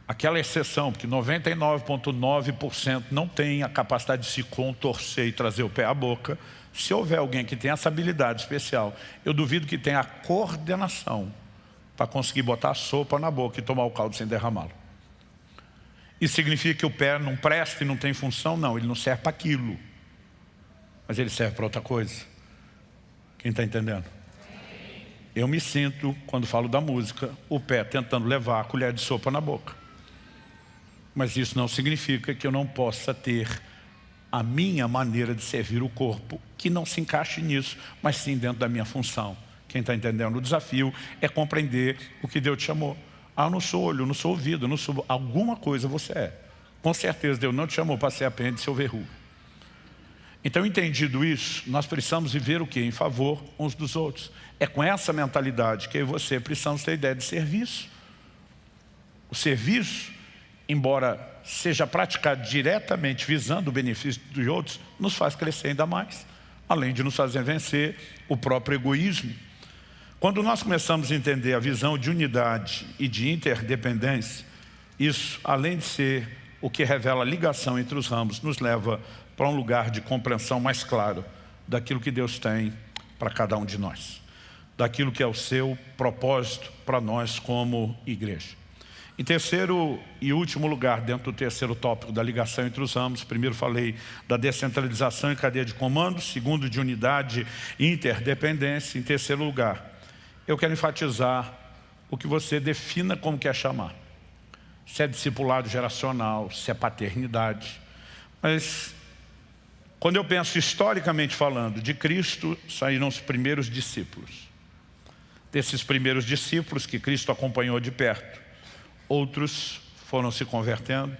aquela exceção, porque 99,9% não tem a capacidade de se contorcer e trazer o pé à boca, se houver alguém que tem essa habilidade especial, eu duvido que tenha a coordenação para conseguir botar a sopa na boca e tomar o caldo sem derramá-lo. Isso significa que o pé não presta e não tem função? Não, ele não serve para aquilo. Mas ele serve para outra coisa. Quem está entendendo? Eu me sinto, quando falo da música, o pé tentando levar a colher de sopa na boca. Mas isso não significa que eu não possa ter a minha maneira de servir o corpo, que não se encaixe nisso, mas sim dentro da minha função. Quem está entendendo? O desafio é compreender o que Deus te chamou. Ah, eu não sou olho, não sou ouvido, não sou... Alguma coisa você é. Com certeza Deus não te chamou para ser apêndice ou verruga. Então, entendido isso, nós precisamos viver o que? Em favor uns dos outros. É com essa mentalidade que eu e você precisamos ter ideia de serviço. O serviço, embora seja praticado diretamente visando o benefício dos outros, nos faz crescer ainda mais, além de nos fazer vencer o próprio egoísmo. Quando nós começamos a entender a visão de unidade e de interdependência, isso, além de ser o que revela a ligação entre os ramos, nos leva para um lugar de compreensão mais claro daquilo que Deus tem para cada um de nós. Daquilo que é o seu propósito para nós como igreja. Em terceiro e último lugar, dentro do terceiro tópico da ligação entre os ramos, primeiro falei da descentralização e cadeia de comando, segundo de unidade e interdependência. Em terceiro lugar, eu quero enfatizar o que você defina como quer chamar. Se é discipulado geracional, se é paternidade. Mas Quando eu penso historicamente falando, de Cristo saíram os primeiros discípulos. Desses primeiros discípulos que Cristo acompanhou de perto, outros foram se convertendo,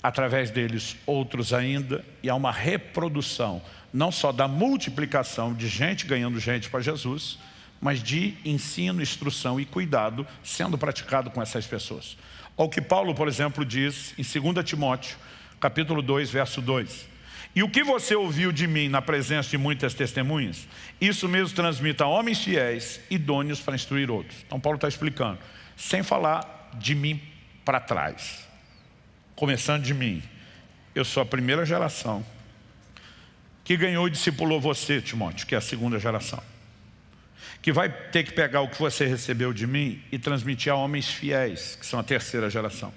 através deles outros ainda, e há uma reprodução, não só da multiplicação de gente ganhando gente para Jesus, mas de ensino, instrução e cuidado sendo praticado com essas pessoas. Ao que Paulo, por exemplo, diz em 2 Timóteo, capítulo 2, verso 2. E o que você ouviu de mim na presença de muitas testemunhas, isso mesmo transmita a homens fiéis, idôneos para instruir outros. Então Paulo está explicando, sem falar de mim para trás. Começando de mim, eu sou a primeira geração que ganhou e discipulou você, Timóteo, que é a segunda geração que vai ter que pegar o que você recebeu de mim e transmitir a homens fiéis, que são a terceira geração.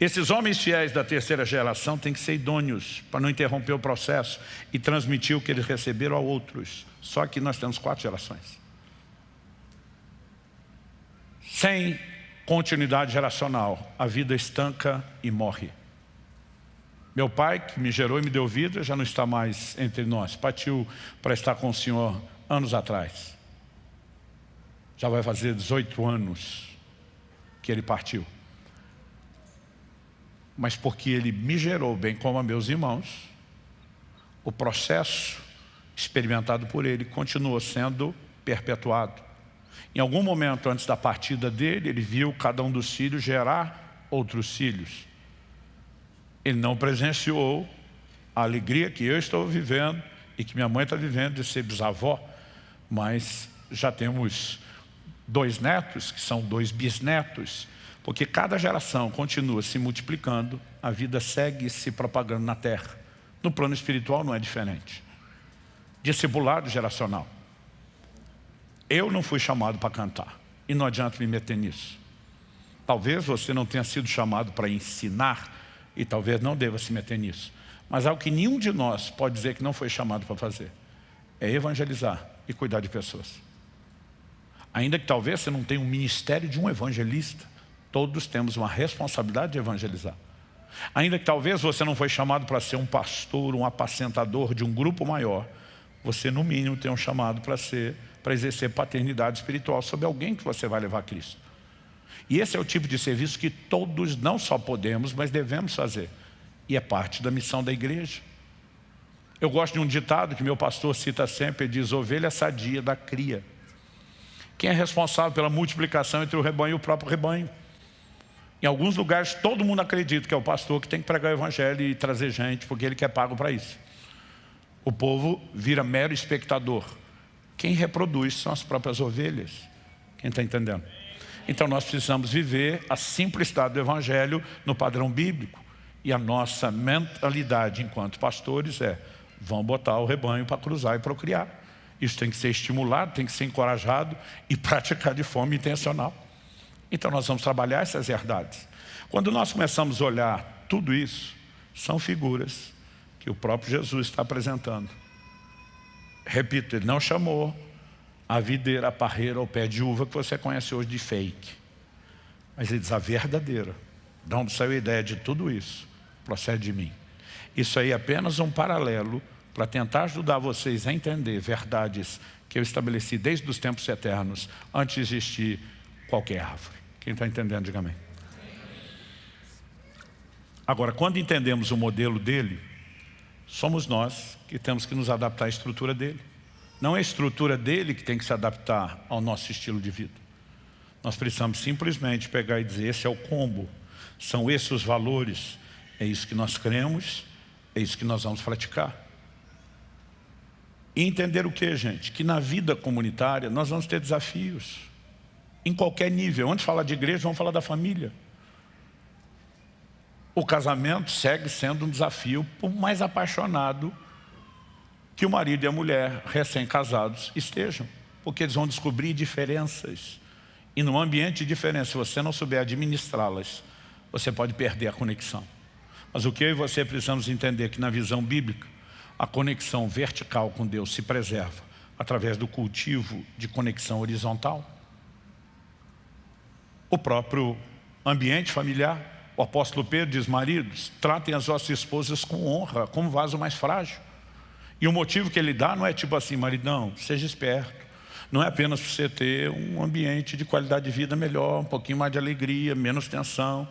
Esses homens fiéis da terceira geração têm que ser idôneos para não interromper o processo e transmitir o que eles receberam a outros. Só que nós temos quatro gerações. Sem continuidade geracional, a vida estanca e morre. Meu pai, que me gerou e me deu vida, já não está mais entre nós. Partiu para estar com o Senhor anos atrás já vai fazer 18 anos que ele partiu. Mas porque ele me gerou, bem como a meus irmãos, o processo experimentado por ele continuou sendo perpetuado. Em algum momento antes da partida dele, ele viu cada um dos filhos gerar outros filhos. Ele não presenciou a alegria que eu estou vivendo e que minha mãe está vivendo de ser bisavó, mas já temos dois netos, que são dois bisnetos, porque cada geração continua se multiplicando, a vida segue se propagando na terra. No plano espiritual não é diferente. Discipulado geracional. Eu não fui chamado para cantar, e não adianta me meter nisso. Talvez você não tenha sido chamado para ensinar, e talvez não deva se meter nisso. Mas algo que nenhum de nós pode dizer que não foi chamado para fazer, é evangelizar e cuidar de pessoas. Ainda que talvez você não tenha um ministério de um evangelista, todos temos uma responsabilidade de evangelizar. Ainda que talvez você não foi chamado para ser um pastor, um apacentador de um grupo maior, você no mínimo tem um chamado para ser, para exercer paternidade espiritual sobre alguém que você vai levar a Cristo. E esse é o tipo de serviço que todos não só podemos, mas devemos fazer. E é parte da missão da igreja. Eu gosto de um ditado que meu pastor cita sempre, ele diz, ovelha sadia da cria. Quem é responsável pela multiplicação entre o rebanho e o próprio rebanho? Em alguns lugares todo mundo acredita que é o pastor que tem que pregar o evangelho e trazer gente, porque ele quer pago para isso. O povo vira mero espectador. Quem reproduz são as próprias ovelhas. Quem está entendendo? Então nós precisamos viver a simplicidade do evangelho no padrão bíblico. E a nossa mentalidade enquanto pastores é, vão botar o rebanho para cruzar e procriar. Isso tem que ser estimulado, tem que ser encorajado e praticado de forma intencional. Então nós vamos trabalhar essas verdades. Quando nós começamos a olhar tudo isso, são figuras que o próprio Jesus está apresentando. Repito, ele não chamou a videira, a parreira ou pé de uva que você conhece hoje de fake. Mas ele diz a verdadeira. De onde saiu a ideia de tudo isso? Procede de mim. Isso aí é apenas um paralelo para tentar ajudar vocês a entender verdades que eu estabeleci desde os tempos eternos, antes de existir qualquer árvore. Quem está entendendo, diga amém. Agora, quando entendemos o modelo dele, somos nós que temos que nos adaptar à estrutura dele. Não é a estrutura dele que tem que se adaptar ao nosso estilo de vida. Nós precisamos simplesmente pegar e dizer, esse é o combo, são esses os valores, é isso que nós cremos, é isso que nós vamos praticar. E entender o que, gente? Que na vida comunitária nós vamos ter desafios. Em qualquer nível. Antes de falar de igreja, vamos falar da família. O casamento segue sendo um desafio por mais apaixonado que o marido e a mulher recém-casados estejam. Porque eles vão descobrir diferenças. E num ambiente de diferença, se você não souber administrá-las, você pode perder a conexão. Mas o que eu e você precisamos entender é que na visão bíblica, a conexão vertical com Deus se preserva através do cultivo de conexão horizontal. O próprio ambiente familiar, o apóstolo Pedro diz, maridos, tratem as vossas esposas com honra, como vaso mais frágil. E o motivo que ele dá não é tipo assim, maridão, seja esperto. Não é apenas para você ter um ambiente de qualidade de vida melhor, um pouquinho mais de alegria, menos tensão.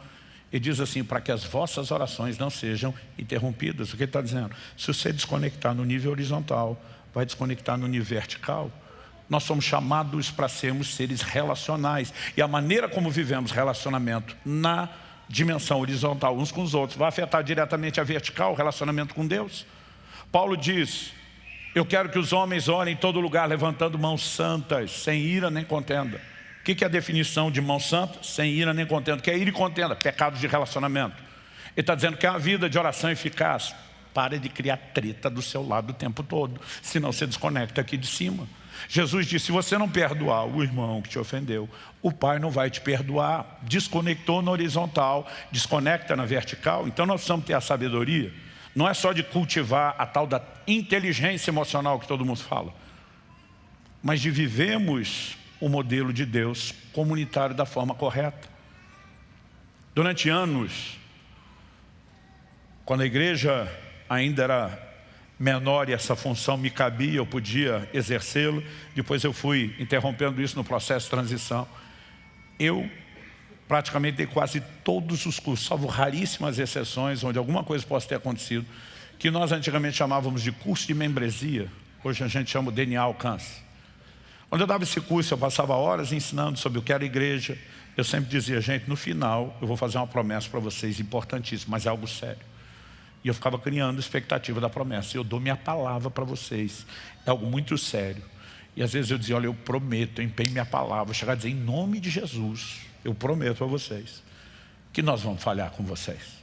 Ele diz assim, para que as vossas orações não sejam interrompidas. O que ele está dizendo? Se você desconectar no nível horizontal, vai desconectar no nível vertical. Nós somos chamados para sermos seres relacionais. E a maneira como vivemos relacionamento na dimensão horizontal uns com os outros vai afetar diretamente a vertical, o relacionamento com Deus. Paulo diz, eu quero que os homens orem em todo lugar levantando mãos santas, sem ira nem contenda. O que é a definição de mão santa? Sem ira nem contenda. O que é ira e contenda? Pecados de relacionamento. Ele está dizendo que é uma vida de oração eficaz. Pare de criar treta do seu lado o tempo todo, senão você desconecta aqui de cima. Jesus disse, se você não perdoar o irmão que te ofendeu, o pai não vai te perdoar. Desconectou na horizontal, desconecta na vertical. Então nós precisamos ter a sabedoria. Não é só de cultivar a tal da inteligência emocional que todo mundo fala, mas de vivemos o modelo de Deus comunitário da forma correta. Durante anos, quando a igreja ainda era menor e essa função me cabia, eu podia exercê-lo. Depois eu fui interrompendo isso no processo de transição. Eu praticamente dei quase todos os cursos, salvo raríssimas exceções, onde alguma coisa possa ter acontecido, que nós antigamente chamávamos de curso de membresia, hoje a gente chama de DNA Alcance. Quando eu dava esse curso, eu passava horas ensinando sobre o que era igreja, eu sempre dizia, gente, no final eu vou fazer uma promessa para vocês importantíssima, mas é algo sério. E eu ficava criando expectativa da promessa. Eu dou minha palavra para vocês. É algo muito sério. E às vezes eu dizia, olha, eu prometo, eu empenho minha palavra. Chegar a dizer, em nome de Jesus, eu prometo a vocês que nós vamos falhar com vocês.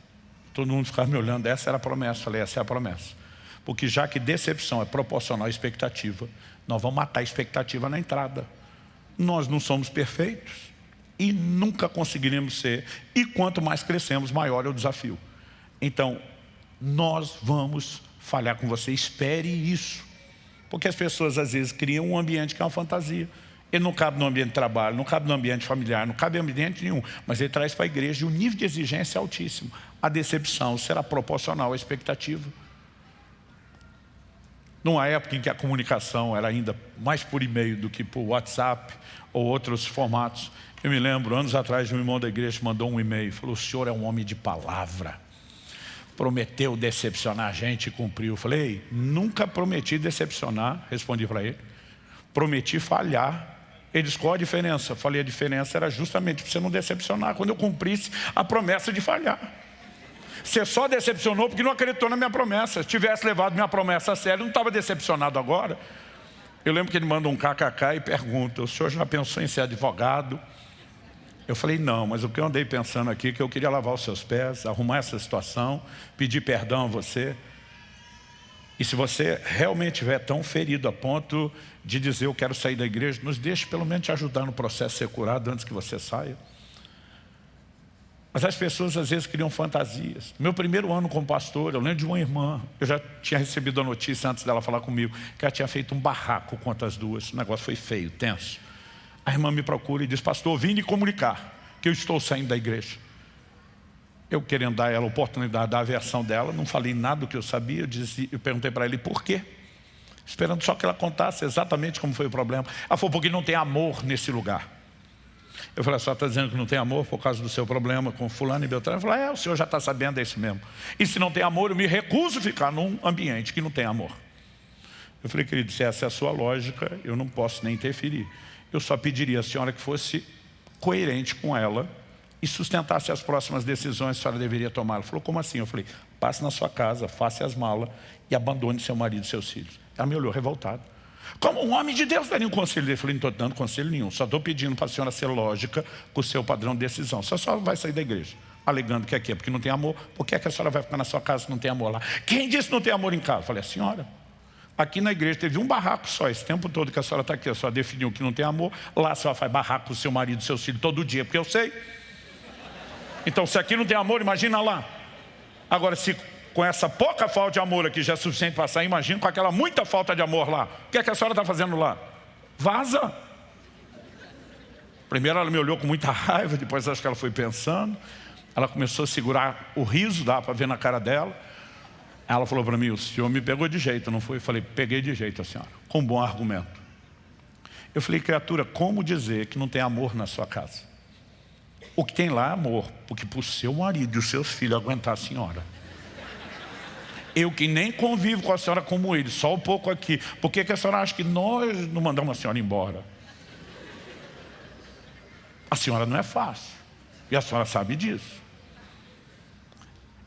Todo mundo ficava me olhando, essa era a promessa. Eu falei, essa é a promessa. Porque já que decepção é proporcional à expectativa, nós vamos matar a expectativa na entrada. Nós não somos perfeitos e nunca conseguiremos ser. E quanto mais crescemos, maior é o desafio. Então, nós vamos falhar com você, espere isso. Porque as pessoas às vezes criam um ambiente que é uma fantasia. Ele não cabe no ambiente de trabalho, não cabe no ambiente familiar, não cabe em ambiente nenhum. Mas ele traz para a igreja um nível de exigência altíssimo. A decepção será proporcional à expectativa. Numa época em que a comunicação era ainda mais por e-mail do que por WhatsApp ou outros formatos, eu me lembro, anos atrás, um irmão da igreja mandou um e-mail, falou, o senhor é um homem de palavra prometeu decepcionar a gente e cumpriu. Falei, nunca prometi decepcionar, respondi para ele. Prometi falhar. Ele disse, qual a diferença? Falei, a diferença era justamente para você não decepcionar, quando eu cumprisse a promessa de falhar. Você só decepcionou porque não acreditou na minha promessa. Se tivesse levado minha promessa a sério, não estava decepcionado agora. Eu lembro que ele manda um kkk e pergunta, o senhor já pensou em ser advogado? Eu falei, não, mas o que eu andei pensando aqui é que eu queria lavar os seus pés, arrumar essa situação, pedir perdão a você. E se você realmente estiver tão ferido a ponto de dizer eu quero sair da igreja, nos deixe pelo menos te ajudar no processo de ser curado antes que você saia. Mas as pessoas às vezes criam fantasias. Meu primeiro ano como pastor, eu lembro de uma irmã, eu já tinha recebido a notícia antes dela falar comigo, que ela tinha feito um barraco contra as duas. O negócio foi feio, tenso. A irmã me procura e diz, pastor, vim lhe comunicar que eu estou saindo da igreja. Eu querendo dar ela a oportunidade da versão dela, não falei nada do que eu sabia, eu, disse, eu perguntei para ele por quê. Esperando só que ela contasse exatamente como foi o problema. Ela falou, porque não tem amor nesse lugar. Eu falei, só está dizendo que não tem amor por causa do seu problema com fulano e Beltrano? Ele falou, é, o senhor já está sabendo, é isso mesmo. E se não tem amor, eu me recuso a ficar num ambiente que não tem amor. Eu falei, querido, se essa é a sua lógica, eu não posso nem interferir eu só pediria à senhora que fosse coerente com ela e sustentasse as próximas decisões que a senhora deveria tomar. Ela falou, como assim? Eu falei, passe na sua casa, faça as malas e abandone seu marido e seus filhos. Ela me olhou revoltada. Como um homem de Deus daria um conselho? Eu falei, não estou dando conselho nenhum, só estou pedindo para a senhora ser lógica com o seu padrão de decisão. Só a senhora vai sair da igreja, alegando que aqui é porque não tem amor. Por que, é que a senhora vai ficar na sua casa se não tem amor lá? Quem disse que não tem amor em casa? Eu falei, a senhora. Aqui na igreja teve um barraco só, esse tempo todo que a senhora está aqui, a senhora definiu que não tem amor, lá a senhora faz barraco com seu marido, seus filhos todo dia, porque eu sei. Então se aqui não tem amor, imagina lá. Agora se com essa pouca falta de amor aqui já é suficiente para sair, imagina com aquela muita falta de amor lá. O que é que a senhora está fazendo lá? Vaza. Primeiro ela me olhou com muita raiva, depois acho que ela foi pensando. Ela começou a segurar o riso, dá para ver na cara dela. Ela falou para mim, o senhor me pegou de jeito, não foi? Eu falei, peguei de jeito a senhora, com bom argumento. Eu falei, criatura, como dizer que não tem amor na sua casa? O que tem lá é amor, porque para o seu marido e os seus filhos aguentar a senhora. Eu que nem convivo com a senhora como ele, só um pouco aqui. Por que, que a senhora acha que nós não mandamos a senhora embora? A senhora não é fácil. E a senhora sabe disso.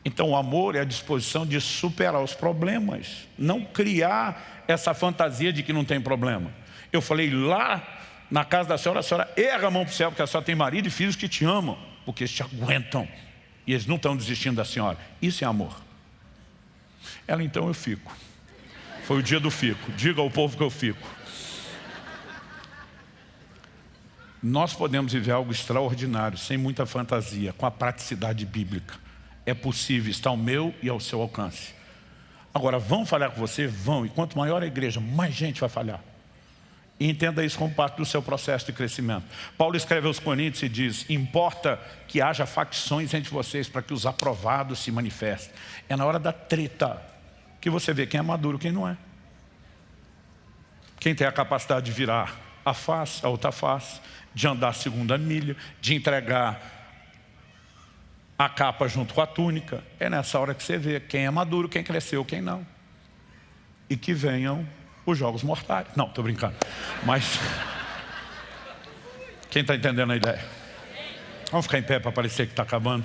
Então o amor é a disposição de superar os problemas. Não criar essa fantasia de que não tem problema. Eu falei lá na casa da senhora, a senhora erra a mão para o céu, porque a senhora tem marido e filhos que te amam, porque eles te aguentam. E eles não estão desistindo da senhora. Isso é amor. Ela, então eu fico. Foi o dia do fico. Diga ao povo que eu fico. Nós podemos viver algo extraordinário, sem muita fantasia, com a praticidade bíblica. É possível, está ao meu e ao seu alcance. Agora, vão falhar com você? Vão. E quanto maior a igreja, mais gente vai falhar. E entenda isso como parte do seu processo de crescimento. Paulo escreve aos Coríntios e diz, importa que haja facções entre vocês para que os aprovados se manifestem. É na hora da treta que você vê quem é maduro e quem não é. Quem tem a capacidade de virar a face, a outra face, de andar segunda milha, de entregar a capa junto com a túnica. É nessa hora que você vê quem é maduro, quem cresceu, quem não. E que venham os jogos mortais. Não, estou brincando. Mas, quem está entendendo a ideia? Vamos ficar em pé para parecer que está acabando.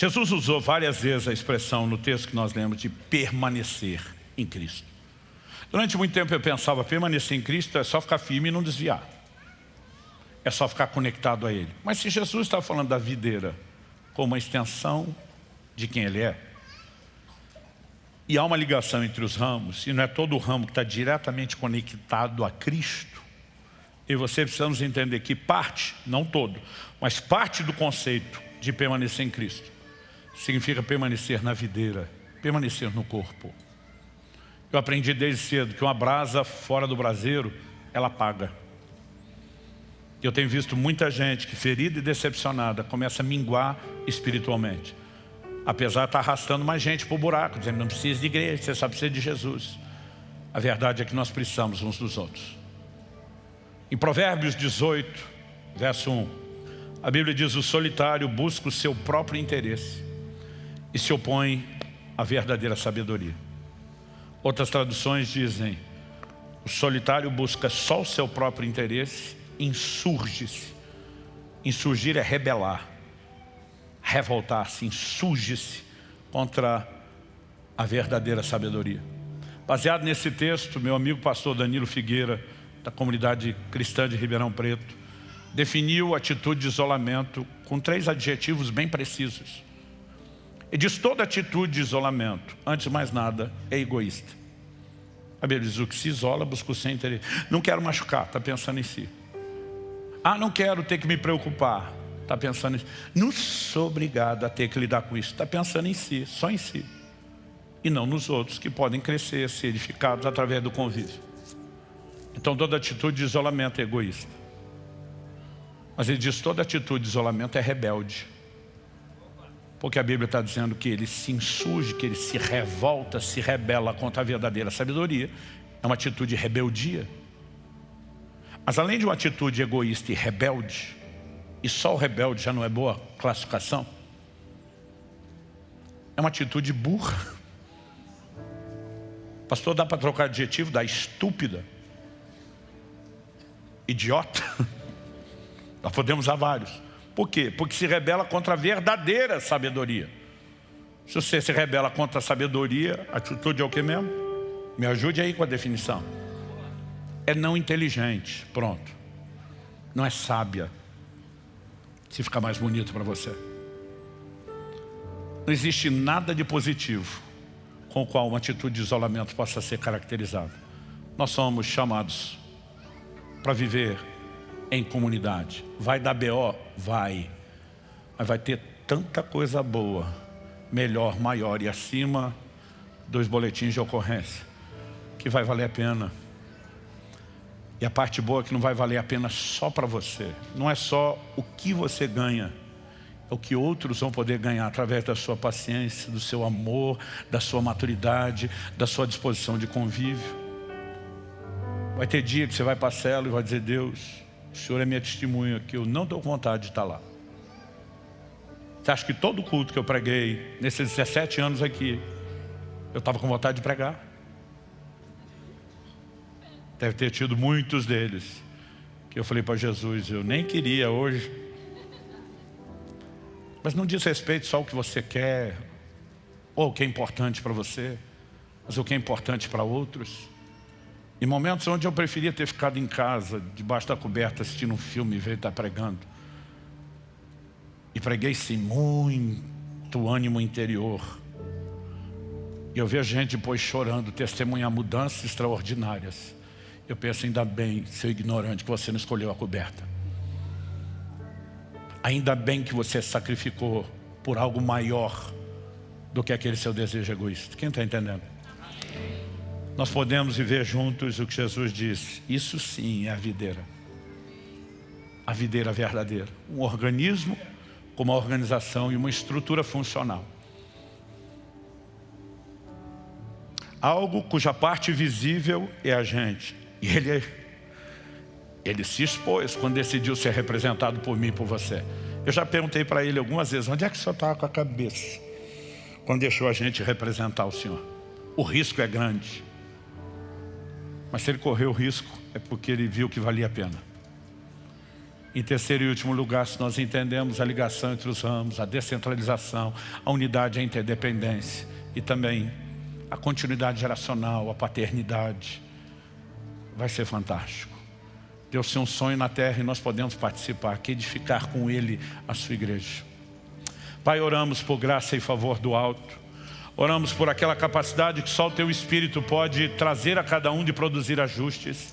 Jesus usou várias vezes a expressão no texto que nós lemos de permanecer em Cristo. Durante muito tempo eu pensava, permanecer em Cristo é só ficar firme e não desviar. É só ficar conectado a Ele. Mas se Jesus está falando da videira como uma extensão de quem Ele é, e há uma ligação entre os ramos, e não é todo o ramo que está diretamente conectado a Cristo, e você precisamos entender que parte, não todo, mas parte do conceito de permanecer em Cristo, significa permanecer na videira, permanecer no corpo. Eu aprendi desde cedo que uma brasa fora do braseiro, ela apaga. Eu tenho visto muita gente que ferida e decepcionada começa a minguar espiritualmente. Apesar de estar arrastando mais gente para o buraco, dizendo não precisa de igreja, você só precisa de Jesus. A verdade é que nós precisamos uns dos outros. Em Provérbios 18, verso 1, a Bíblia diz, o solitário busca o seu próprio interesse e se opõe à verdadeira sabedoria. Outras traduções dizem, o solitário busca só o seu próprio interesse, insurge-se. Insurgir é rebelar, revoltar-se, insurge-se contra a verdadeira sabedoria. Baseado nesse texto, meu amigo pastor Danilo Figueira, da comunidade cristã de Ribeirão Preto, definiu a atitude de isolamento com três adjetivos bem precisos. E diz toda atitude de isolamento, antes de mais nada, é egoísta. A Bíblia diz, o que se isola busca o seu interesse. Não quero machucar, está pensando em si. Ah, não quero ter que me preocupar, está pensando em si. Não sou obrigado a ter que lidar com isso, está pensando em si, só em si. E não nos outros que podem crescer, ser edificados através do convívio. Então toda atitude de isolamento é egoísta. Mas ele diz, toda atitude de isolamento é rebelde. Porque a Bíblia está dizendo que ele se insurge, que ele se revolta, se rebela contra a verdadeira sabedoria. É uma atitude de rebeldia. Mas além de uma atitude egoísta e rebelde, e só o rebelde já não é boa classificação, é uma atitude burra. Pastor, dá para trocar adjetivo da estúpida? Idiota? Nós podemos usar vários. Por quê? Porque se rebela contra a verdadeira sabedoria. Se você se rebela contra a sabedoria, a atitude é o que mesmo? Me ajude aí com a definição. É não inteligente, pronto. Não é sábia. Se ficar mais bonito para você. Não existe nada de positivo com o qual uma atitude de isolamento possa ser caracterizada. Nós somos chamados para viver em comunidade. Vai dar BO? Vai. Mas vai ter tanta coisa boa, melhor, maior e acima dos boletins de ocorrência. que vai valer a pena. E a parte boa é que não vai valer a pena só para você. Não é só o que você ganha, é o que outros vão poder ganhar através da sua paciência, do seu amor, da sua maturidade, da sua disposição de convívio. Vai ter dia que você vai para a cela e vai dizer, Deus, o Senhor é minha testemunha que eu não com vontade de estar lá. Você acha que todo culto que eu preguei, nesses 17 anos aqui, eu estava com vontade de pregar? Deve ter tido muitos deles. Que eu falei para Jesus, eu nem queria hoje. Mas não diz respeito só ao que você quer, ou o que é importante para você, mas o que é importante para outros. Em momentos onde eu preferia ter ficado em casa, debaixo da coberta, assistindo um filme e ver estar pregando. E preguei sem muito ânimo interior. E eu vejo gente depois chorando, testemunhar mudanças extraordinárias. Eu penso, ainda bem, seu ignorante, que você não escolheu a coberta. Ainda bem que você sacrificou por algo maior do que aquele seu desejo egoísta. Quem está entendendo? Nós podemos viver juntos o que Jesus disse. Isso sim é a videira. A videira verdadeira. Um organismo com uma organização e uma estrutura funcional. Algo cuja parte visível é a gente. E ele, ele se expôs quando decidiu ser representado por mim e por você. Eu já perguntei para ele algumas vezes, onde é que o senhor estava com a cabeça? Quando deixou a gente representar o senhor. O risco é grande. Mas se ele correu o risco, é porque ele viu que valia a pena. Em terceiro e último lugar, se nós entendemos a ligação entre os ramos, a descentralização, a unidade a interdependência e também a continuidade geracional, a paternidade, vai ser fantástico. Deus tem um sonho na terra e nós podemos participar, que edificar com Ele a sua igreja. Pai, oramos por graça e favor do alto. Oramos por aquela capacidade que só o Teu Espírito pode trazer a cada um de produzir ajustes.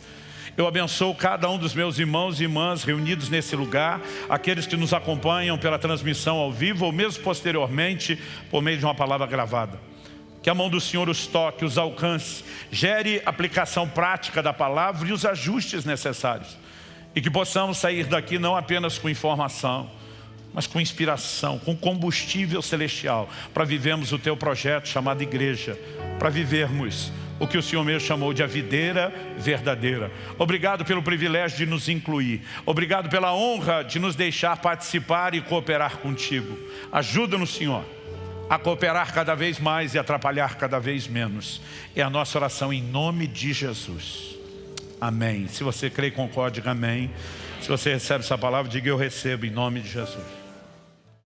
Eu abençoo cada um dos meus irmãos e irmãs reunidos nesse lugar, aqueles que nos acompanham pela transmissão ao vivo ou mesmo posteriormente por meio de uma palavra gravada que a mão do Senhor os toque, os alcance, gere aplicação prática da palavra e os ajustes necessários. E que possamos sair daqui não apenas com informação, mas com inspiração, com combustível celestial, para vivermos o teu projeto chamado igreja, para vivermos o que o Senhor mesmo chamou de a videira verdadeira. Obrigado pelo privilégio de nos incluir. Obrigado pela honra de nos deixar participar e cooperar contigo. Ajuda-nos, Senhor a cooperar cada vez mais e atrapalhar cada vez menos. É a nossa oração em nome de Jesus. Amém. Se você crê e concorde, amém. Se você recebe essa palavra, diga eu recebo em nome de Jesus.